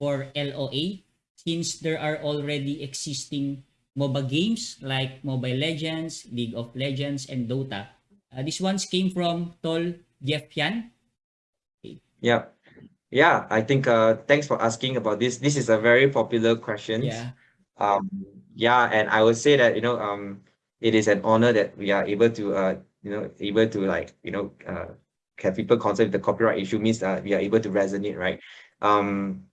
for LOA since there are already existing MOBA games like Mobile Legends, League of Legends, and Dota? Uh, this ones came from Tol Jeffian. Yeah. Yeah, I think uh thanks for asking about this. This is a very popular question. Yeah. Um yeah, and I would say that you know um it is an honor that we are able to uh you know able to like you know uh have people concerned with the copyright issue means that we are able to resonate, right? Um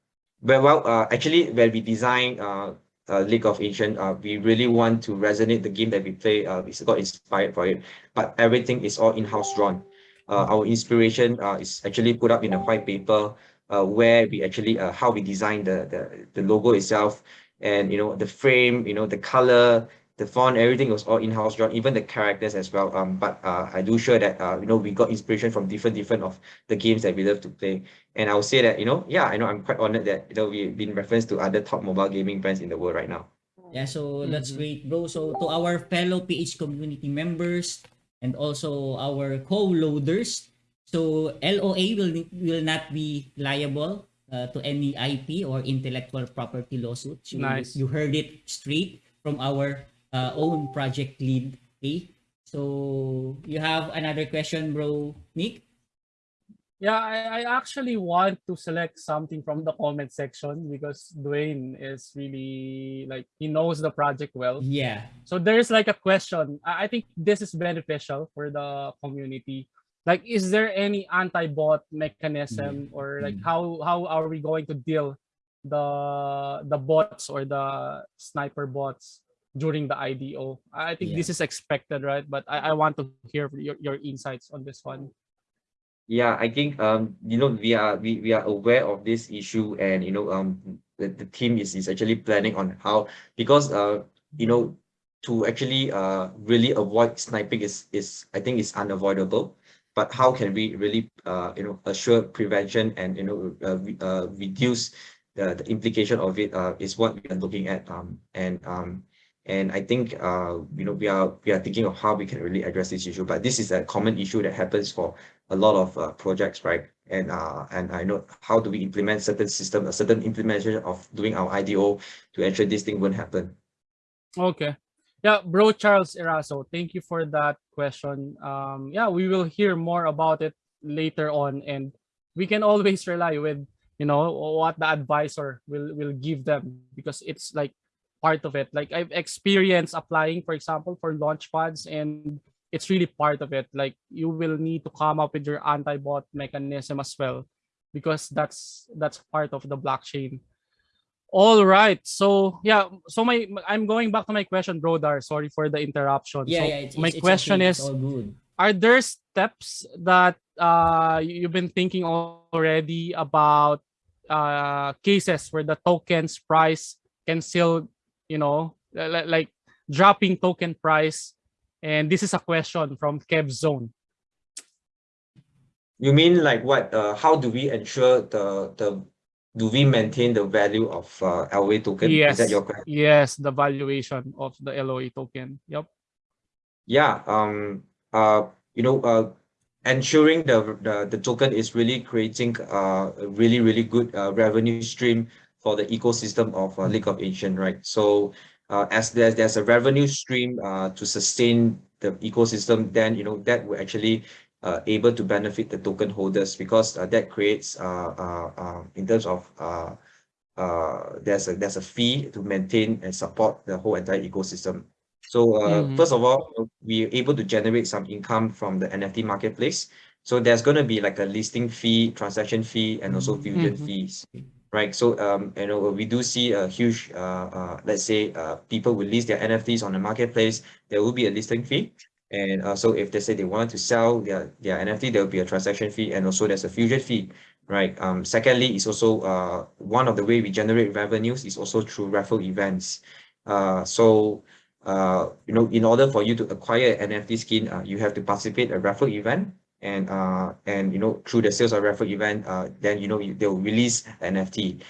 but well uh actually when we design uh uh, League of Ancient, uh, we really want to resonate the game that we play. Uh, we got inspired for it, but everything is all in-house drawn. Uh, our inspiration uh, is actually put up in a white paper uh, where we actually uh, how we design the, the the logo itself and you know the frame you know the color the font everything was all in-house drawn even the characters as well um but uh, i do sure that uh, you know we got inspiration from different different of the games that we love to play and i would say that you know yeah i know i'm quite honored that you know we've been referenced to other top mobile gaming brands in the world right now Yeah, so that's Mhm. great, bro. So to our fellow PH community members and also our co-loaders, so LOA will will not be liable uh, to any IP or intellectual property lawsuits. You, Nice. you heard it straight from our uh, own project lead. Okay. So you have another question, bro, Nick? Yeah, I, I actually want to select something from the comment section because Dwayne is really like he knows the project well. Yeah. So there's like a question. I I think this is beneficial for the community. Like, is there any anti-bot mechanism or like Mm. how how are we going to deal the the bots or the sniper bots during the IDO? I think this is expected, right? But I, I want to hear your, your insights on this one. Yeah, I think um you know we are we, we are aware of this issue and you know um the, the team is, is actually planning on how because uh you know to actually uh, really avoid sniping is, is I think is unavoidable. But how can we really uh, you know assure prevention and you know uh, re- uh, reduce the, the implication of it uh, is what we are looking at um, and um, and I think uh, you know we are we are thinking of how we can really address this issue. But this is a common issue that happens for a lot of uh, projects, right? And uh, and I know how do we implement certain system, a certain implementation of doing our IDO to ensure this thing won't happen. Okay. Yeah, bro Charles Eraso, thank you for that question. Um, yeah, we will hear more about it later on, and we can always rely with you know what the advisor will will give them because it's like part of it. Like I've experienced applying, for example, for launch pads, and it's really part of it. Like you will need to come up with your anti-bot mechanism as well, because that's that's part of the blockchain. All right. So yeah. So my I'm going back to my question, Brodar. Sorry for the interruption. Yeah, so yeah. It's, my it's, it's question okay. is. Are there steps that uh you've been thinking already about uh cases where the token's price can still, you know, li- like dropping token price? And this is a question from Kev Zone. You mean like what? Uh, how do we ensure the the do we maintain the value of uh, LOA token? Yes. Is that your question? Yes, the valuation of the LOA token. Yep. Yeah. Um. Uh. You know. Uh. Ensuring the the, the token is really creating uh, a really really good uh, revenue stream for the ecosystem of uh, League of Ancient, right? So uh, as there's there's a revenue stream uh, to sustain the ecosystem, then you know that will actually uh, able to benefit the token holders because uh, that creates uh, uh, uh, in terms of uh, uh, there's a there's a fee to maintain and support the whole entire ecosystem. So uh, Mhm. first of all, we're able to generate some income from the NFT marketplace. So there's going to be like a listing fee, transaction fee, and also fusion Mhm. fees, right? So um, you know, we do see a huge, uh, uh, let's say, uh, people will list their NFTs on the marketplace. There will be a listing fee, and uh, so if they say they want to sell their their NFT, there will be a transaction fee, and also there's a fusion fee, right? Um, secondly, it's also uh, one of the way we generate revenues is also through raffle events. Uh, so uh, you know, in order for you to acquire an NFT skin, you have to participate a raffle event, and uh, and you know, through the sales of raffle event, uh, then you know they'll release NFT.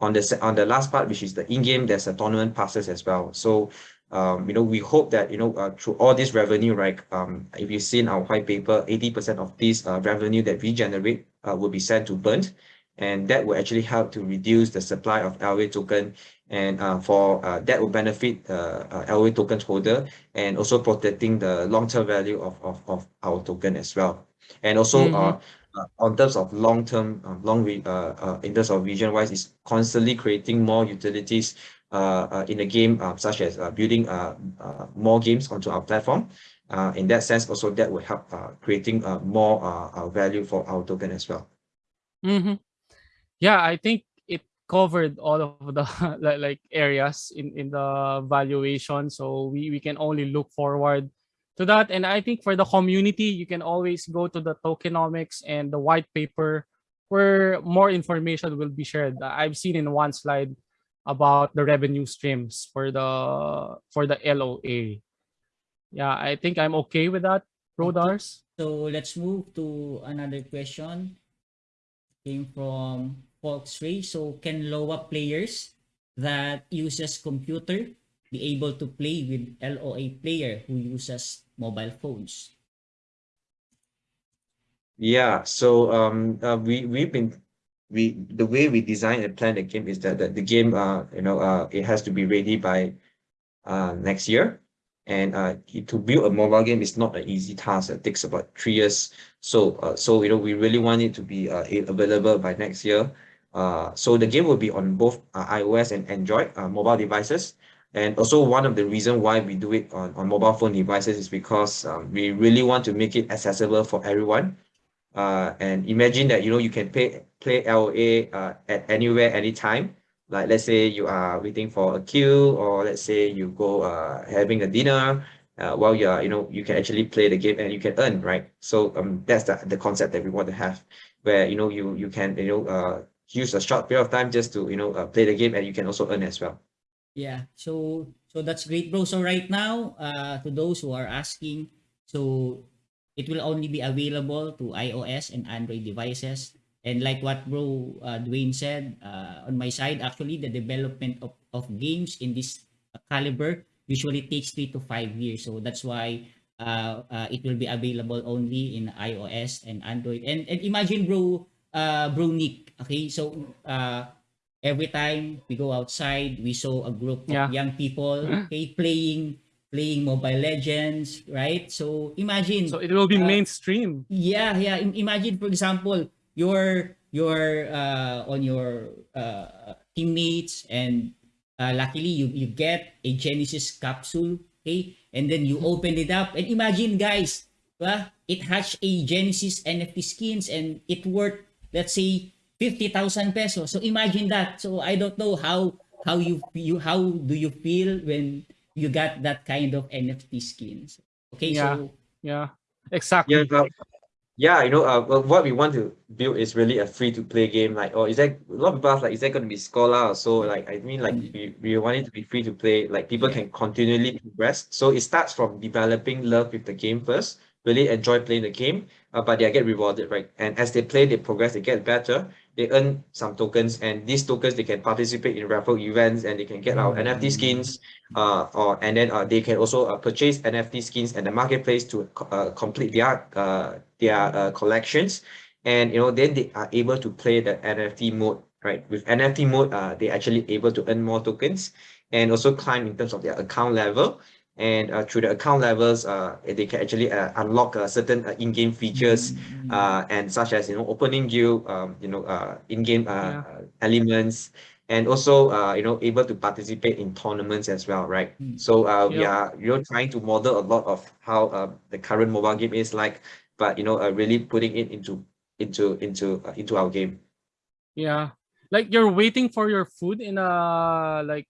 On the on the last part, which is the in-game, there's a tournament passes as well. So um, you know, we hope that, you know, uh, through all this revenue, right, um, if you've seen our white paper, 80% of this uh, revenue that we generate uh, will be sent to Burnt, and that will actually help to reduce the supply of LOA token, and uh, for uh, that will benefit uh, uh, LOA token holder, and also protecting the long-term value of, of, of our token as well. And also, uh, uh, on terms of long-term, uh, long, re- uh, uh, in terms of vision-wise, is constantly creating more utilities uh, uh, in the game, such as uh, building uh, uh, more games onto our platform. Uh, in that sense, also that will help uh, creating uh, more value for our token as well. Mm-hmm. Yeah, I think it covered all of the like areas in in the valuation. So we we can only look forward to that. And I think for the community, you can always go to the tokenomics and the white paper where more information will be shared. I've seen in one slide about the revenue streams for the for the LOA. Yeah, I think I'm okay with that, Rodars. So let's move to another question. Came from Volksray. So can LOA players that uses computer be able to play with LOA player who uses mobile phones? Yeah, so um, uh, we we've been we the way we design and plan the game is that, that the game uh you know uh it has to be ready by uh next year, and uh to build a mobile game is not an easy task. It takes about three years. So uh so you know we really want it to be uh available by next year. Uh, so the game will be on both uh, iOS and Android uh, mobile devices. And also one of the reason why we do it on, on mobile phone devices is because um, we really want to make it accessible for everyone. Uh, and imagine that you know you can pay play LOA uh, at anywhere, anytime. Like let's say you are waiting for a queue, or let's say you go uh, having a dinner. Uh, while you are, you know, you can actually play the game and you can earn, right? So um, that's the, the concept that we want to have, where you know you you can you know uh use a short period of time just to you know uh, play the game and you can also earn as well. Yeah. So so that's great, bro. So right now, uh, to those who are asking, so it will only be available to iOS and Android devices. And like what bro uh, Dwayne said, uh, on my side, actually, the development of, of games in this caliber usually takes three to five years. So that's why uh, uh, it will be available only in iOS and Android. And and imagine, bro, uh, bro Nick. Okay, so uh, every time we go outside, we saw a group of Yeah. young people, okay, playing playing Mobile Legends, right? So imagine. So it will be uh, mainstream. Yeah, yeah. Im- imagine, for example, your your uh, on your uh, teammates, and uh, luckily you you get a Genesis capsule, okay, and then you open it up, and imagine, guys, diba? it has a Genesis NFT skins, and it worth let's say fifty thousand pesos. So imagine that. So I don't know how how you you how do you feel when you got that kind of NFT skins? Okay, Yeah. so Yeah, exactly. Yeah, uh, yeah, you know, uh, well, what we want to build is really a free to play game. Like, or is that a lot of people ask, like, is that going to be Scholar or so? Like, I mean, like, we, we want it to be free to play. Like, people can continually progress. So it starts from developing love with the game first, really enjoy playing the game, uh, but they get rewarded, right? And as they play, they progress, they get better, they earn some tokens, and these tokens they can participate in raffle events, and they can get our NFT skins, uh, or and then uh, they can also uh, purchase NFT skins and the marketplace to uh, complete their uh, their uh, collections, and you know then they are able to play the NFT mode, right? With NFT mode, uh, they actually able to earn more tokens and also climb in terms of their account level. And uh, through the account levels, uh, they can actually uh, unlock uh, certain uh, in-game features, uh, and such as you know opening guild, um, you know, uh, in-game uh, Yeah. elements, and also uh, you know able to participate in tournaments as well, right? Mm. So uh, we are you know trying to model a lot of how uh, the current mobile game is like, but you know uh, really putting it into into into uh, into our game. Yeah. Like you're waiting for your food in a like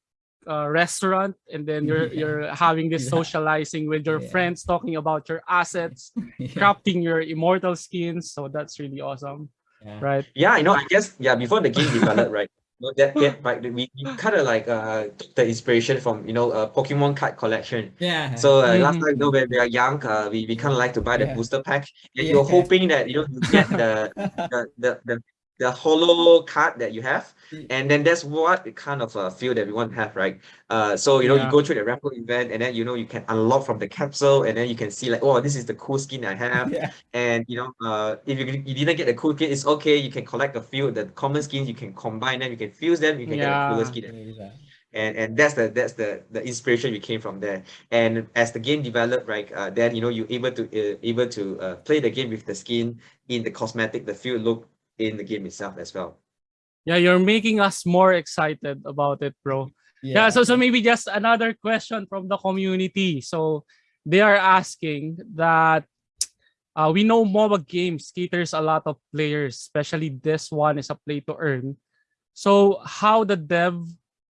a restaurant and then you're Yeah. you're having this Yeah. socializing with your Yeah. friends talking about your assets, yeah. crafting your immortal skins. So that's really awesome. Yeah. Right? Yeah, you know, I guess yeah, before the game developed, right? you know, that get right, we, we kind of like uh took the inspiration from you know uh, Pokemon card collection. Yeah. So uh, last Mhm. time, you know, when we are young, uh, we, we kind of like to buy the Yeah. booster pack, and Yeah. you're hoping that you know you get the the the the, the hollow card that you have, and then that's what the kind of uh, feel that we want to have, right? Uh, so you know you go through the raffle event, and then you know you can unlock from the capsule, and then you can see like, oh, this is the cool skin I have, Yeah. and you know, uh, if you, you didn't get the cool skin, it's okay. You can collect a few the common skins. You can combine them. You can fuse them. You can get a cooler Yeah. skin and and that's the that's the the inspiration we came from there and as the game developed right uh, then you know you're able to uh, able to uh, play the game with the skin in the cosmetic the feel look in the game itself as well Yeah, you're making us more excited about it, bro. Yeah, so so maybe just another question from the community. So they are asking that uh, we know MOBA games caters a lot of players, especially this one is a play to earn. So how the dev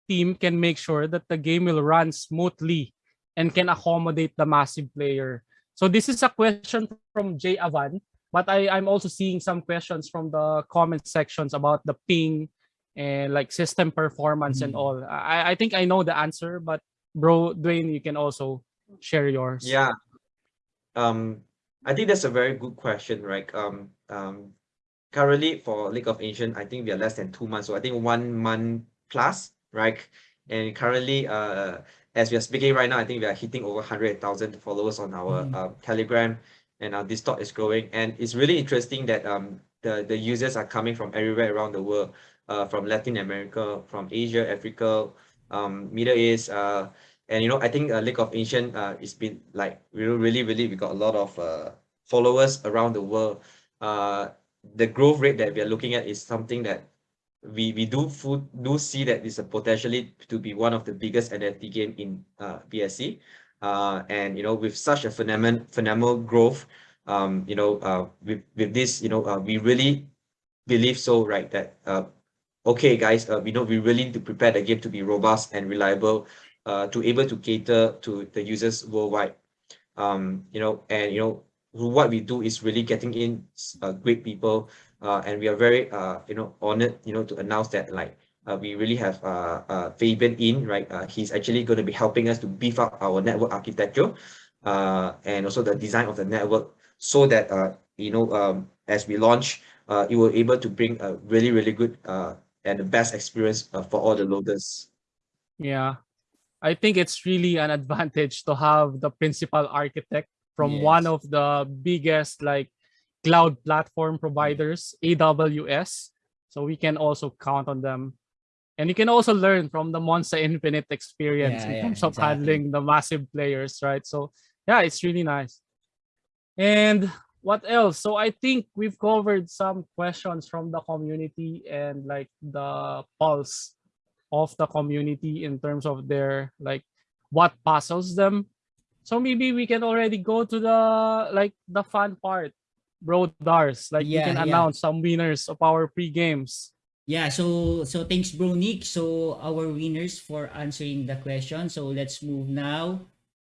team can make sure that the game will run smoothly and can accommodate the massive player. So this is a question from Jay Avan, but I, I'm also seeing some questions from the comment sections about the ping and like system performance and Mm. all. I, I think I know the answer, but bro, Dwayne, you can also share yours. yeah um i think that's a very good question right um um currently for league of ancient i think we are less than two months so i think one month plus right and currently uh as we are speaking right now i think we are hitting over 100000 followers on our Mm. uh, telegram and our discord is growing and it's really interesting that um the the users are coming from everywhere around the world uh from latin america from asia africa um middle east uh and you know i think uh, league of ancient uh it's been like really really really we got a lot of uh followers around the world uh the growth rate that we are looking at is something that we we do do see that is potentially to be one of the biggest NFT game in uh BSC. Uh and you know with such a phenomenal phenomenal growth, um, you know, uh with with this, you know, uh, we really believe so, right? That uh okay guys, uh, we know we really need to prepare the game to be robust and reliable, uh to able to cater to the users worldwide. Um, you know, and you know, what we do is really getting in great people and we are very you know honored you know to announce that like we really have uh, uh, Fabian in, right? Uh, he's actually going to be helping us to beef up our network architecture uh, and also the design of the network so that, uh, you know, um, as we launch, uh, it will able to bring a really, really good uh, and the best experience uh, for all the loaders. Yeah. I think it's really an advantage to have the principal architect from Yes. one of the biggest like cloud platform providers, AWS. So we can also count on them. And you can also learn from the Monster Infinite experience Yeah, in yeah, terms of exactly. handling the massive players, right? So yeah, it's really nice. And what else? So I think we've covered some questions from the community and like the pulse of the community in terms of their like what puzzles them. So maybe we can already go to the like the fun part, bro Dars. Like we can yeah. announce some winners of our pre-games. Yeah, so so thanks bro Nick. So our winners for answering the question. So let's move now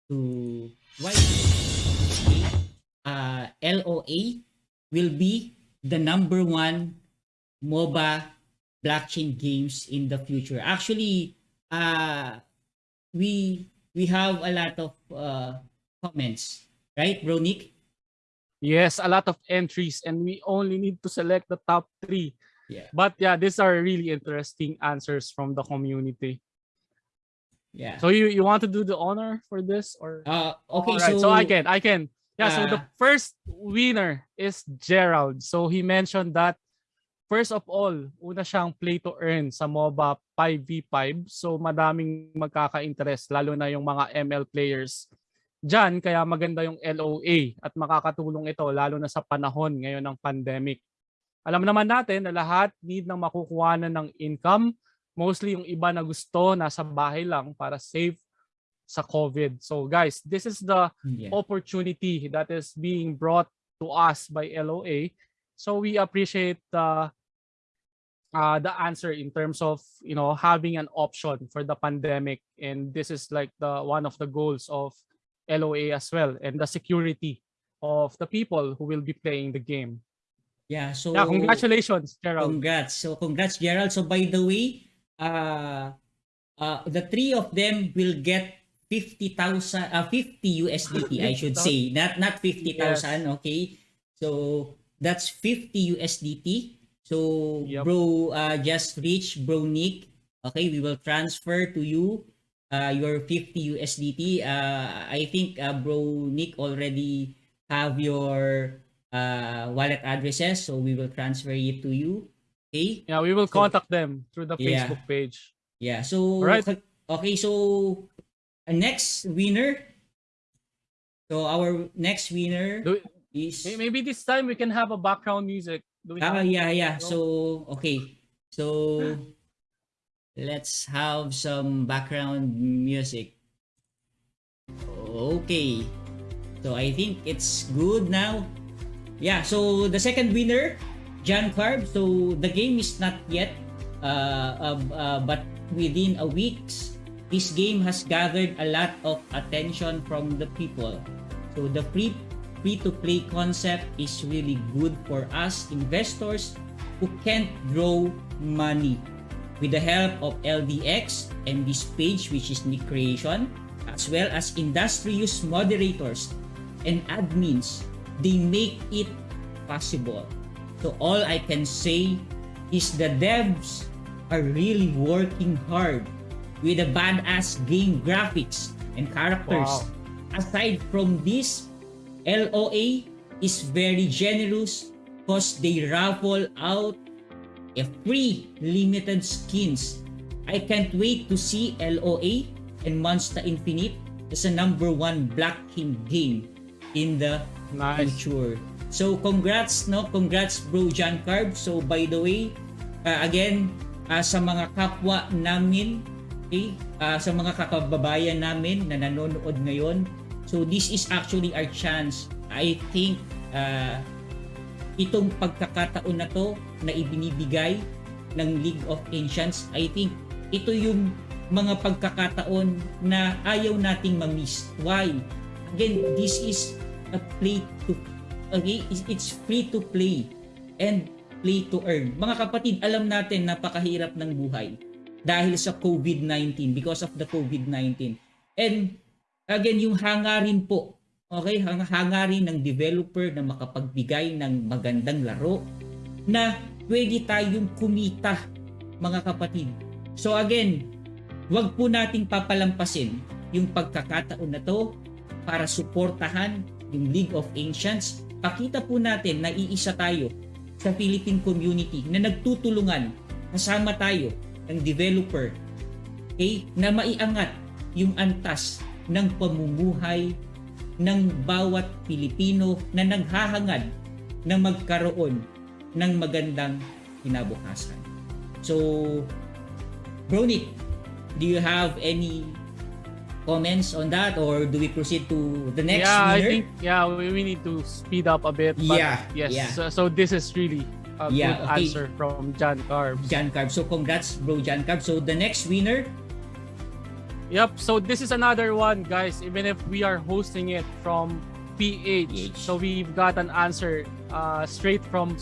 to why uh LOA will be the number one MOBA blockchain games in the future. Actually, uh we we have a lot of uh comments, right, bro Nick? Yes, a lot of entries and we only need to select the top three. Yeah. But yeah, these are really interesting answers from the community. Yeah. So you you want to do the honor for this or Uh okay, Alright, so so, I can, I can. Yeah, so the Ah. first winner is Gerald. So he mentioned that first of all, una siyang play to earn sa MOBA 5v5. So madaming magkaka-interest, lalo na yung mga ML players. Diyan, kaya maganda yung LOA at makakatulong ito lalo na sa panahon ngayon ng pandemic. Alam naman natin na lahat need ng makukuhanan ng income. Mostly yung iba na gusto nasa bahay lang para safe sa COVID. So guys, this is the yeah. opportunity that is being brought to us by LOA. So we appreciate the uh, the answer in terms of you know having an option for the pandemic, and this is like the one of the goals of LOA as well, and the security of the people who will be playing the game. Yeah, so Yeah, congratulations, Gerald. Congrats. So congrats Gerald. So by the way, uh uh the three of them will get 50,000 uh 50 USDT I should say. Not not 50,000, okay? So that's 50 USDT. So Yep. bro uh just reach bro Nick. Okay, we will transfer to you uh your 50 USDT. Uh I think uh bro Nick already have your uh wallet addresses so we will transfer it to you. Okay? Yeah, we will So- contact them through the Yeah. Facebook page. Yeah. So Alright. okay, so uh, next winner. So our next winner Do, is maybe this time we can have a background music. Do Ah have- yeah, yeah. No? So okay. So let's have some background music. Okay. So I think it's good now. Yeah, so the second winner, John Carb. So the game is not yet uh, uh, uh, but within a week, this game has gathered a lot of attention from the people. So the free free to play concept is really good for us investors who can't draw money. With the help of LDX and this page which is Nick Creation, as well as industrious moderators and admins, they make it possible. So all I can say is the devs are really working hard with the badass game graphics and characters. Wow. Aside from this, LOA is very generous because they raffle out a free limited skins. I can't wait to see LOA and Monster Infinite as a number one blockchain game in the Nice. future. So congrats no, congrats bro John Carb. So by the way, uh, again uh, sa mga kapwa namin, okay, uh, sa mga kakababayan namin na nanonood ngayon. So this is actually our chance. I think uh, itong pagkakataon na to na ibinibigay ng League of Ancients, I think ito yung mga pagkakataon na ayaw nating ma-miss. Why? Again, this is a play to okay, it's- free to play and play to earn. Mga kapatid, alam natin napakahirap ng buhay. dahil sa COVID-19 because of the COVID-19. And again, yung hangarin po, okay, hang hangarin ng developer na makapagbigay ng magandang laro na pwede tayong kumita, mga kapatid. So again, wag po nating papalampasin yung pagkakataon na to para suportahan yung League of Ancients. Pakita po natin na iisa tayo sa Philippine community na nagtutulungan, kasama tayo ng developer, okay, na maiangat yung antas ng pamumuhay ng bawat Pilipino na naghahangad na magkaroon ng magandang kinabukasan. So, Bronick, do you have any comments on that or do we proceed to the next yeah, I think yeah, we, we need to speed up a bit. But Yeah, Yes. yeah. So, so this is really a Yeah, good okay. answer from Jan Carbs. Jan Carb. So congrats bro Jan Carb. So the next winner, Yep. So this is another one, guys. Even if we are hosting it from PH, so we've got an answer uh, straight from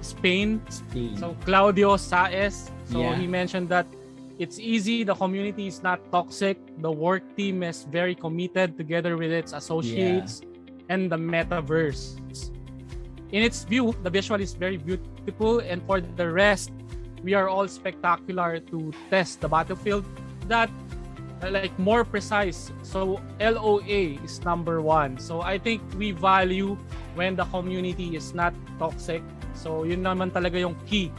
Spain. Spain. So Claudio Saez. So Yeah. he mentioned that it's easy. The community is not toxic. The work team is very committed together with its associates and the metaverse. In its view, the visual is very beautiful, and for the rest, we are all spectacular to test the battlefield. That like more precise. So LOA is number one. So I think we value when the community is not toxic. So yun naman talaga yung key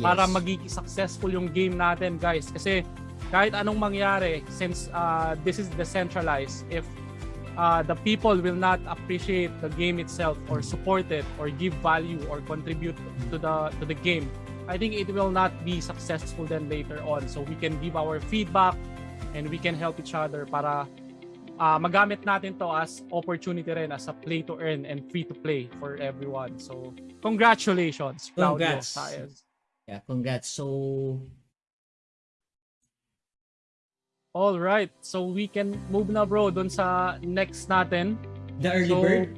para Yes. magiging successful yung game natin guys. Kasi kahit anong mangyari, since uh, this is decentralized, if uh, the people will not appreciate the game itself or support it or give value or contribute to the to the game, I think it will not be successful then later on. So we can give our feedback and we can help each other para uh, magamit natin to as opportunity rin as a play to earn and free to play for everyone. So congratulations, Claudio Congrats. Saez. Yeah, congrats. So All right. So we can move na bro dun sa next natin. the early So, bird.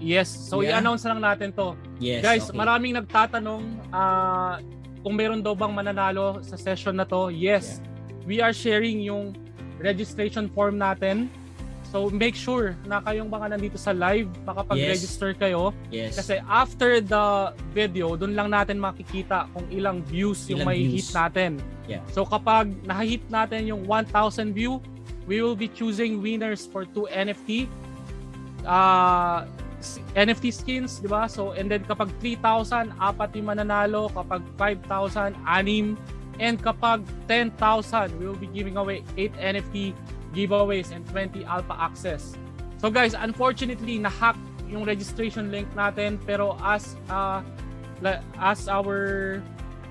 Yes. So Yeah. i-announce na lang natin to. Yes. Guys, okay. maraming nagtatanong ah, kung meron daw bang mananalo sa session na to. Yes. We are sharing yung registration form natin. So make sure na kayong mga nandito sa live, makapag-register kayo. Yes. Kasi after the video, doon lang natin makikita kung ilang views yung Ilang may views. hit natin. Yeah. So kapag na-hit natin yung 1,000 view, we will be choosing winners for two NFT. Uh, s- NFT skins, di ba? So, and then kapag 3,000, apat yung mananalo. Kapag 5,000, anim. And kapag 10,000, we will be giving away 8 NFT giveaways and 20 alpha access. So guys, unfortunately, na-hack yung registration link natin. Pero as, uh, as our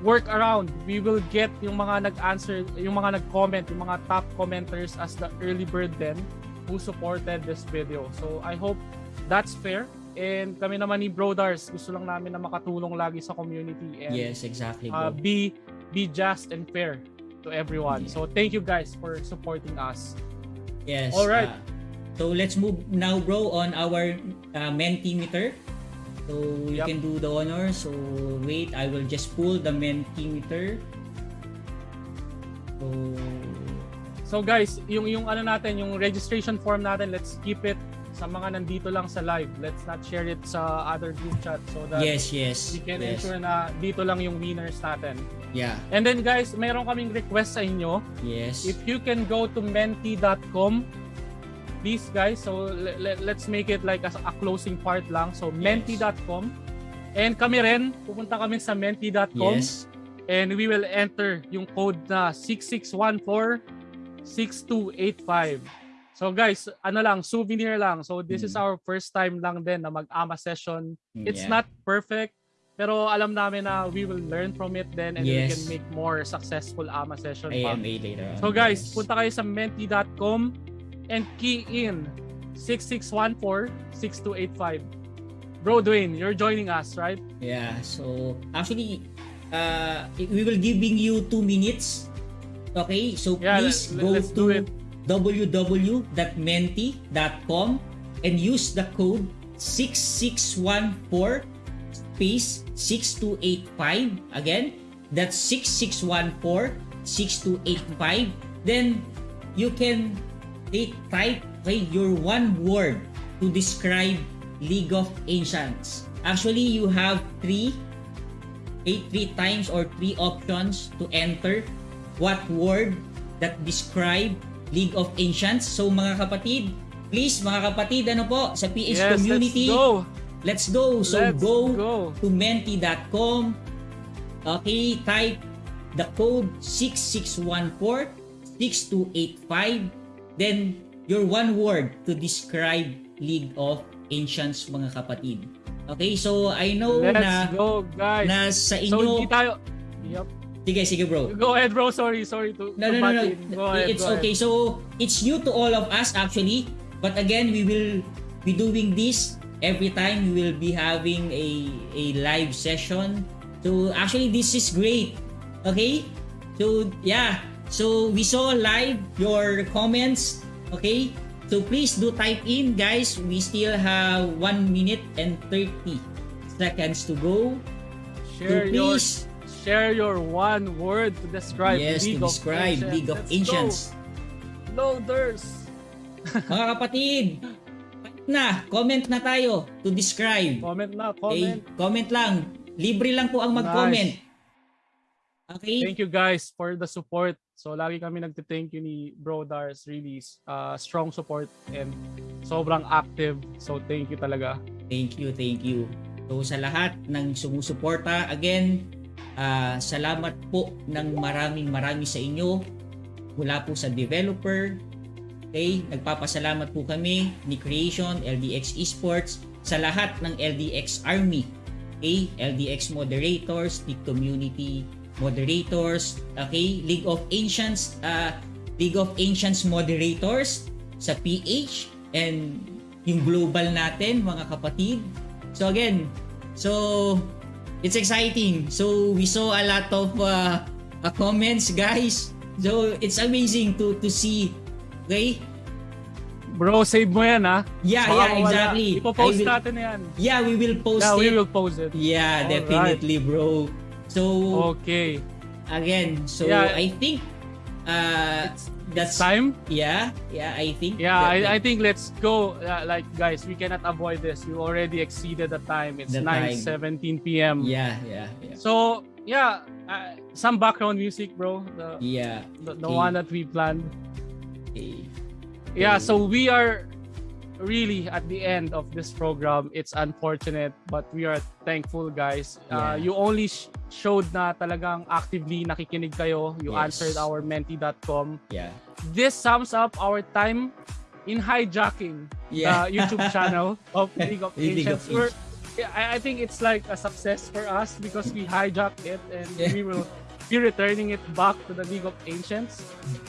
workaround, we will get yung mga nag-answer, yung mga nag-comment, yung mga top commenters as the early bird then who supported this video. So I hope that's fair. And kami naman ni Brodars, gusto lang namin na makatulong lagi sa community and Yes, exactly. uh, be be just and fair to everyone. So thank you guys for supporting us. Yes. All right. uh, so let's move now, bro, on our uh, Mentimeter. So you Yep. can do the honor. So wait, I will just pull the Mentimeter. So So guys, yung yung ano natin, yung registration form natin, let's keep it sa mga nandito lang sa live. Let's not share it sa other group chat so that yes, yes, we can yes. ensure na dito lang yung winners natin. Yeah. And then guys, mayroon kaming request sa inyo. Yes. If you can go to menti.com, please guys, so le- le- let's make it like a, a closing part lang. So menti.com. And kami rin, pupunta kami sa menti.com. Yes. And we will enter yung code na 6614-6285. So guys, ano lang, souvenir lang. So this is our first time lang din na mag-AMA session. It's Yeah. not perfect, pero alam namin na we will learn from it then and then we Yes. can make more successful AMA session. AMA later on. So guys, yes. punta kayo sa menti.com and key in 6614-6285. Bro Dwayne, you're joining us, right? Yeah, so actually, uh, we will giving you two minutes. Okay, so Yeah, please go to it. www.menti.com and use the code 6614 space 6285. Again, that's 6614 6285. Then you can they type okay, your one word to describe League of Ancients. Actually, you have three eight three times or three options to enter what word that describe League of Ancients. So mga kapatid, please mga kapatid, ano po, sa PH Yes, community, let's go. Let's go. So Let's go, go. to menti.com. Okay, type the code 6614-6285. Then your one word to describe League of Ancients mga kapatid. Okay, so I know Let's na go, guys. na sa So, inyo hindi tayo... Yup. Sige, sige bro. Go ahead, bro. Sorry, sorry to, No, no, no, no. Go ahead, It's go ahead. okay. So, it's new to all of us actually. But again, we will be doing this every time we will be having a a live session. So, actually this is great. Okay? So, yeah. So, we saw live your comments. Okay? So, please do type in, guys. We still have 1 minute and 30 seconds to go. Share so please share your one word to describe yes, League to of describe Ancients. League of Let's Ancients. Go. Loaders. Mga kapatid, na, comment na tayo to describe. Comment na, Okay? comment. Comment lang. Libre lang po ang mag-comment. Nice. Okay? Thank you guys for the support. So lagi kami nagte-thank you ni Bro Dars really uh, strong support and sobrang active. So thank you talaga. Thank you, thank you. So sa lahat ng sumusuporta, again, ah, salamat po ng maraming marami sa inyo mula po sa developer. Okay, nagpapasalamat po kami ni Creation, LDX Esports, sa lahat ng LDX Army. Okay, LDX moderators, the community moderators, okay, League of Ancients, uh, League of Ancients moderators sa PH and yung global natin mga kapatid. So again, so it's exciting. So we saw a lot of uh, uh, comments guys. So it's amazing to to see okay? Bro, save mo yan ha. Yeah, Baka yeah, mawala. exactly. Ipo-post will- natin yan. Yeah, we will post Yeah, it. we will post it. Yeah, Alright. definitely, bro. So Okay. again, so Yeah. I think uh that's Time? yeah, yeah, I think Yeah, I, I think let's go. Uh, like guys, we cannot avoid this. We already exceeded the time. It's The 9:17 p.m. yeah, yeah, yeah. So yeah, uh, some background music, bro. The Yeah. the, the Okay. one that we planned. Okay. Yeah, so we are really at the end of this program. It's unfortunate, but we are thankful, guys. Uh, Yeah. you only sh- showed na talagang actively nakikinig kayo. You Yes. answered our menti.com. Yeah. This sums up our time in hijacking Yeah. the YouTube channel of League of League of I, I think it's like a success for us because we hijacked it and Yeah. we will be returning it back to the League of Ancients.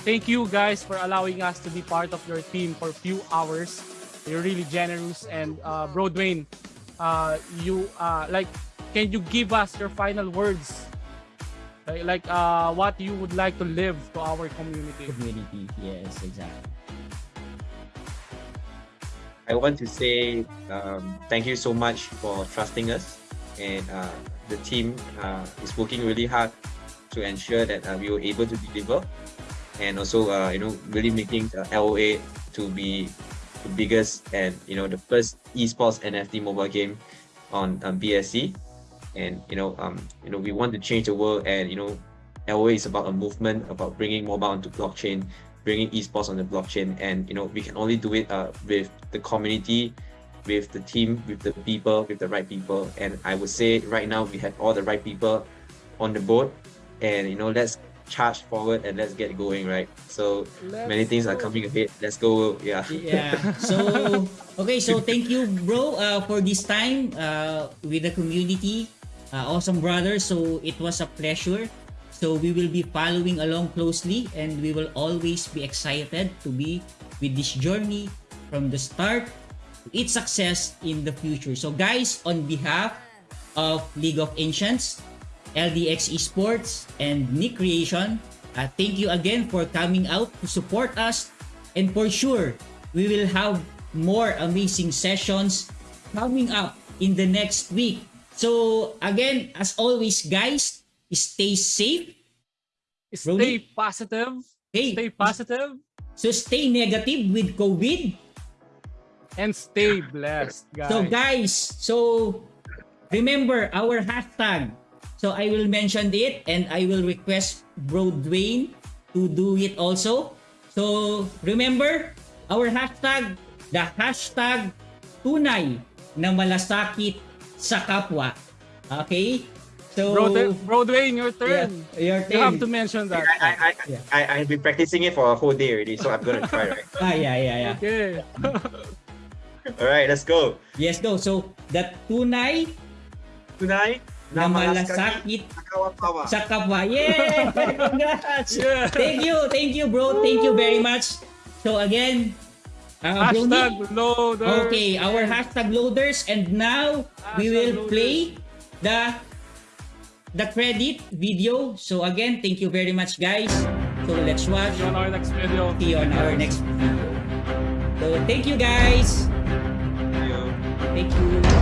Thank you guys for allowing us to be part of your team for a few hours. You're really generous and uh, uh, you uh, like, can you give us your final words? Like, like uh, what you would like to live to our community? Community. Yes, exactly. I want to say um, thank you so much for trusting us, and uh, the team uh, is working really hard to ensure that uh, we were able to deliver, and also uh, you know really making LOA to be the biggest and you know the first esports NFT mobile game on um, BSC, and you know um, you know we want to change the world, and you know LOA is about a movement about bringing mobile onto blockchain bringing esports on the blockchain. And you know we can only do it uh, with the community with the team with the people with the right people. And i would say right now we have all the right people on the board. And you know let's charge forward and let's get going right so many Let's things are go. coming ahead let's go yeah Yeah. So okay, so thank you, bro, uh, for this time uh, with the community. Uh, awesome brother. So it was a pleasure. So we will be following along closely and we will always be excited to be with this journey from the start to its success in the future. So guys, on behalf of League of Ancients, LDX Esports, and Nick Creation, uh, thank you again for coming out to support us. And for sure, we will have more amazing sessions coming up in the next week. So again, as always, guys, stay safe, Stay positive. Hey, Stay positive so stay negative with COVID. and stay blessed, guys. So guys, so remember our hashtag. So I will mention it and I will request Bro Dwayne to do it also. So remember our hashtag, the hashtag tunay na malasakit sa kapwa. Okay? So bro, bro Dwayne, your yeah, turn. You have to mention that. I, I, Yeah. I, I, I've been practicing it for a whole day already, so I'm gonna try, right? Ah, yeah, yeah, yeah. Okay. Alright, let's go. Yes, go. So, the tunay Tonight, na malasakit sa kapwa. Yeah! Congrats! Yeah. Thank you, thank you, bro. Thank you very much. So again, uh, Hashtag Brony, loader. okay, our hashtag loaders, and now we Hashtag will loaders. play the the credit video. So again, thank you very much, guys. So let's watch. See you on our next video. See you on our next video. So thank you, guys. Thank you. Thank you.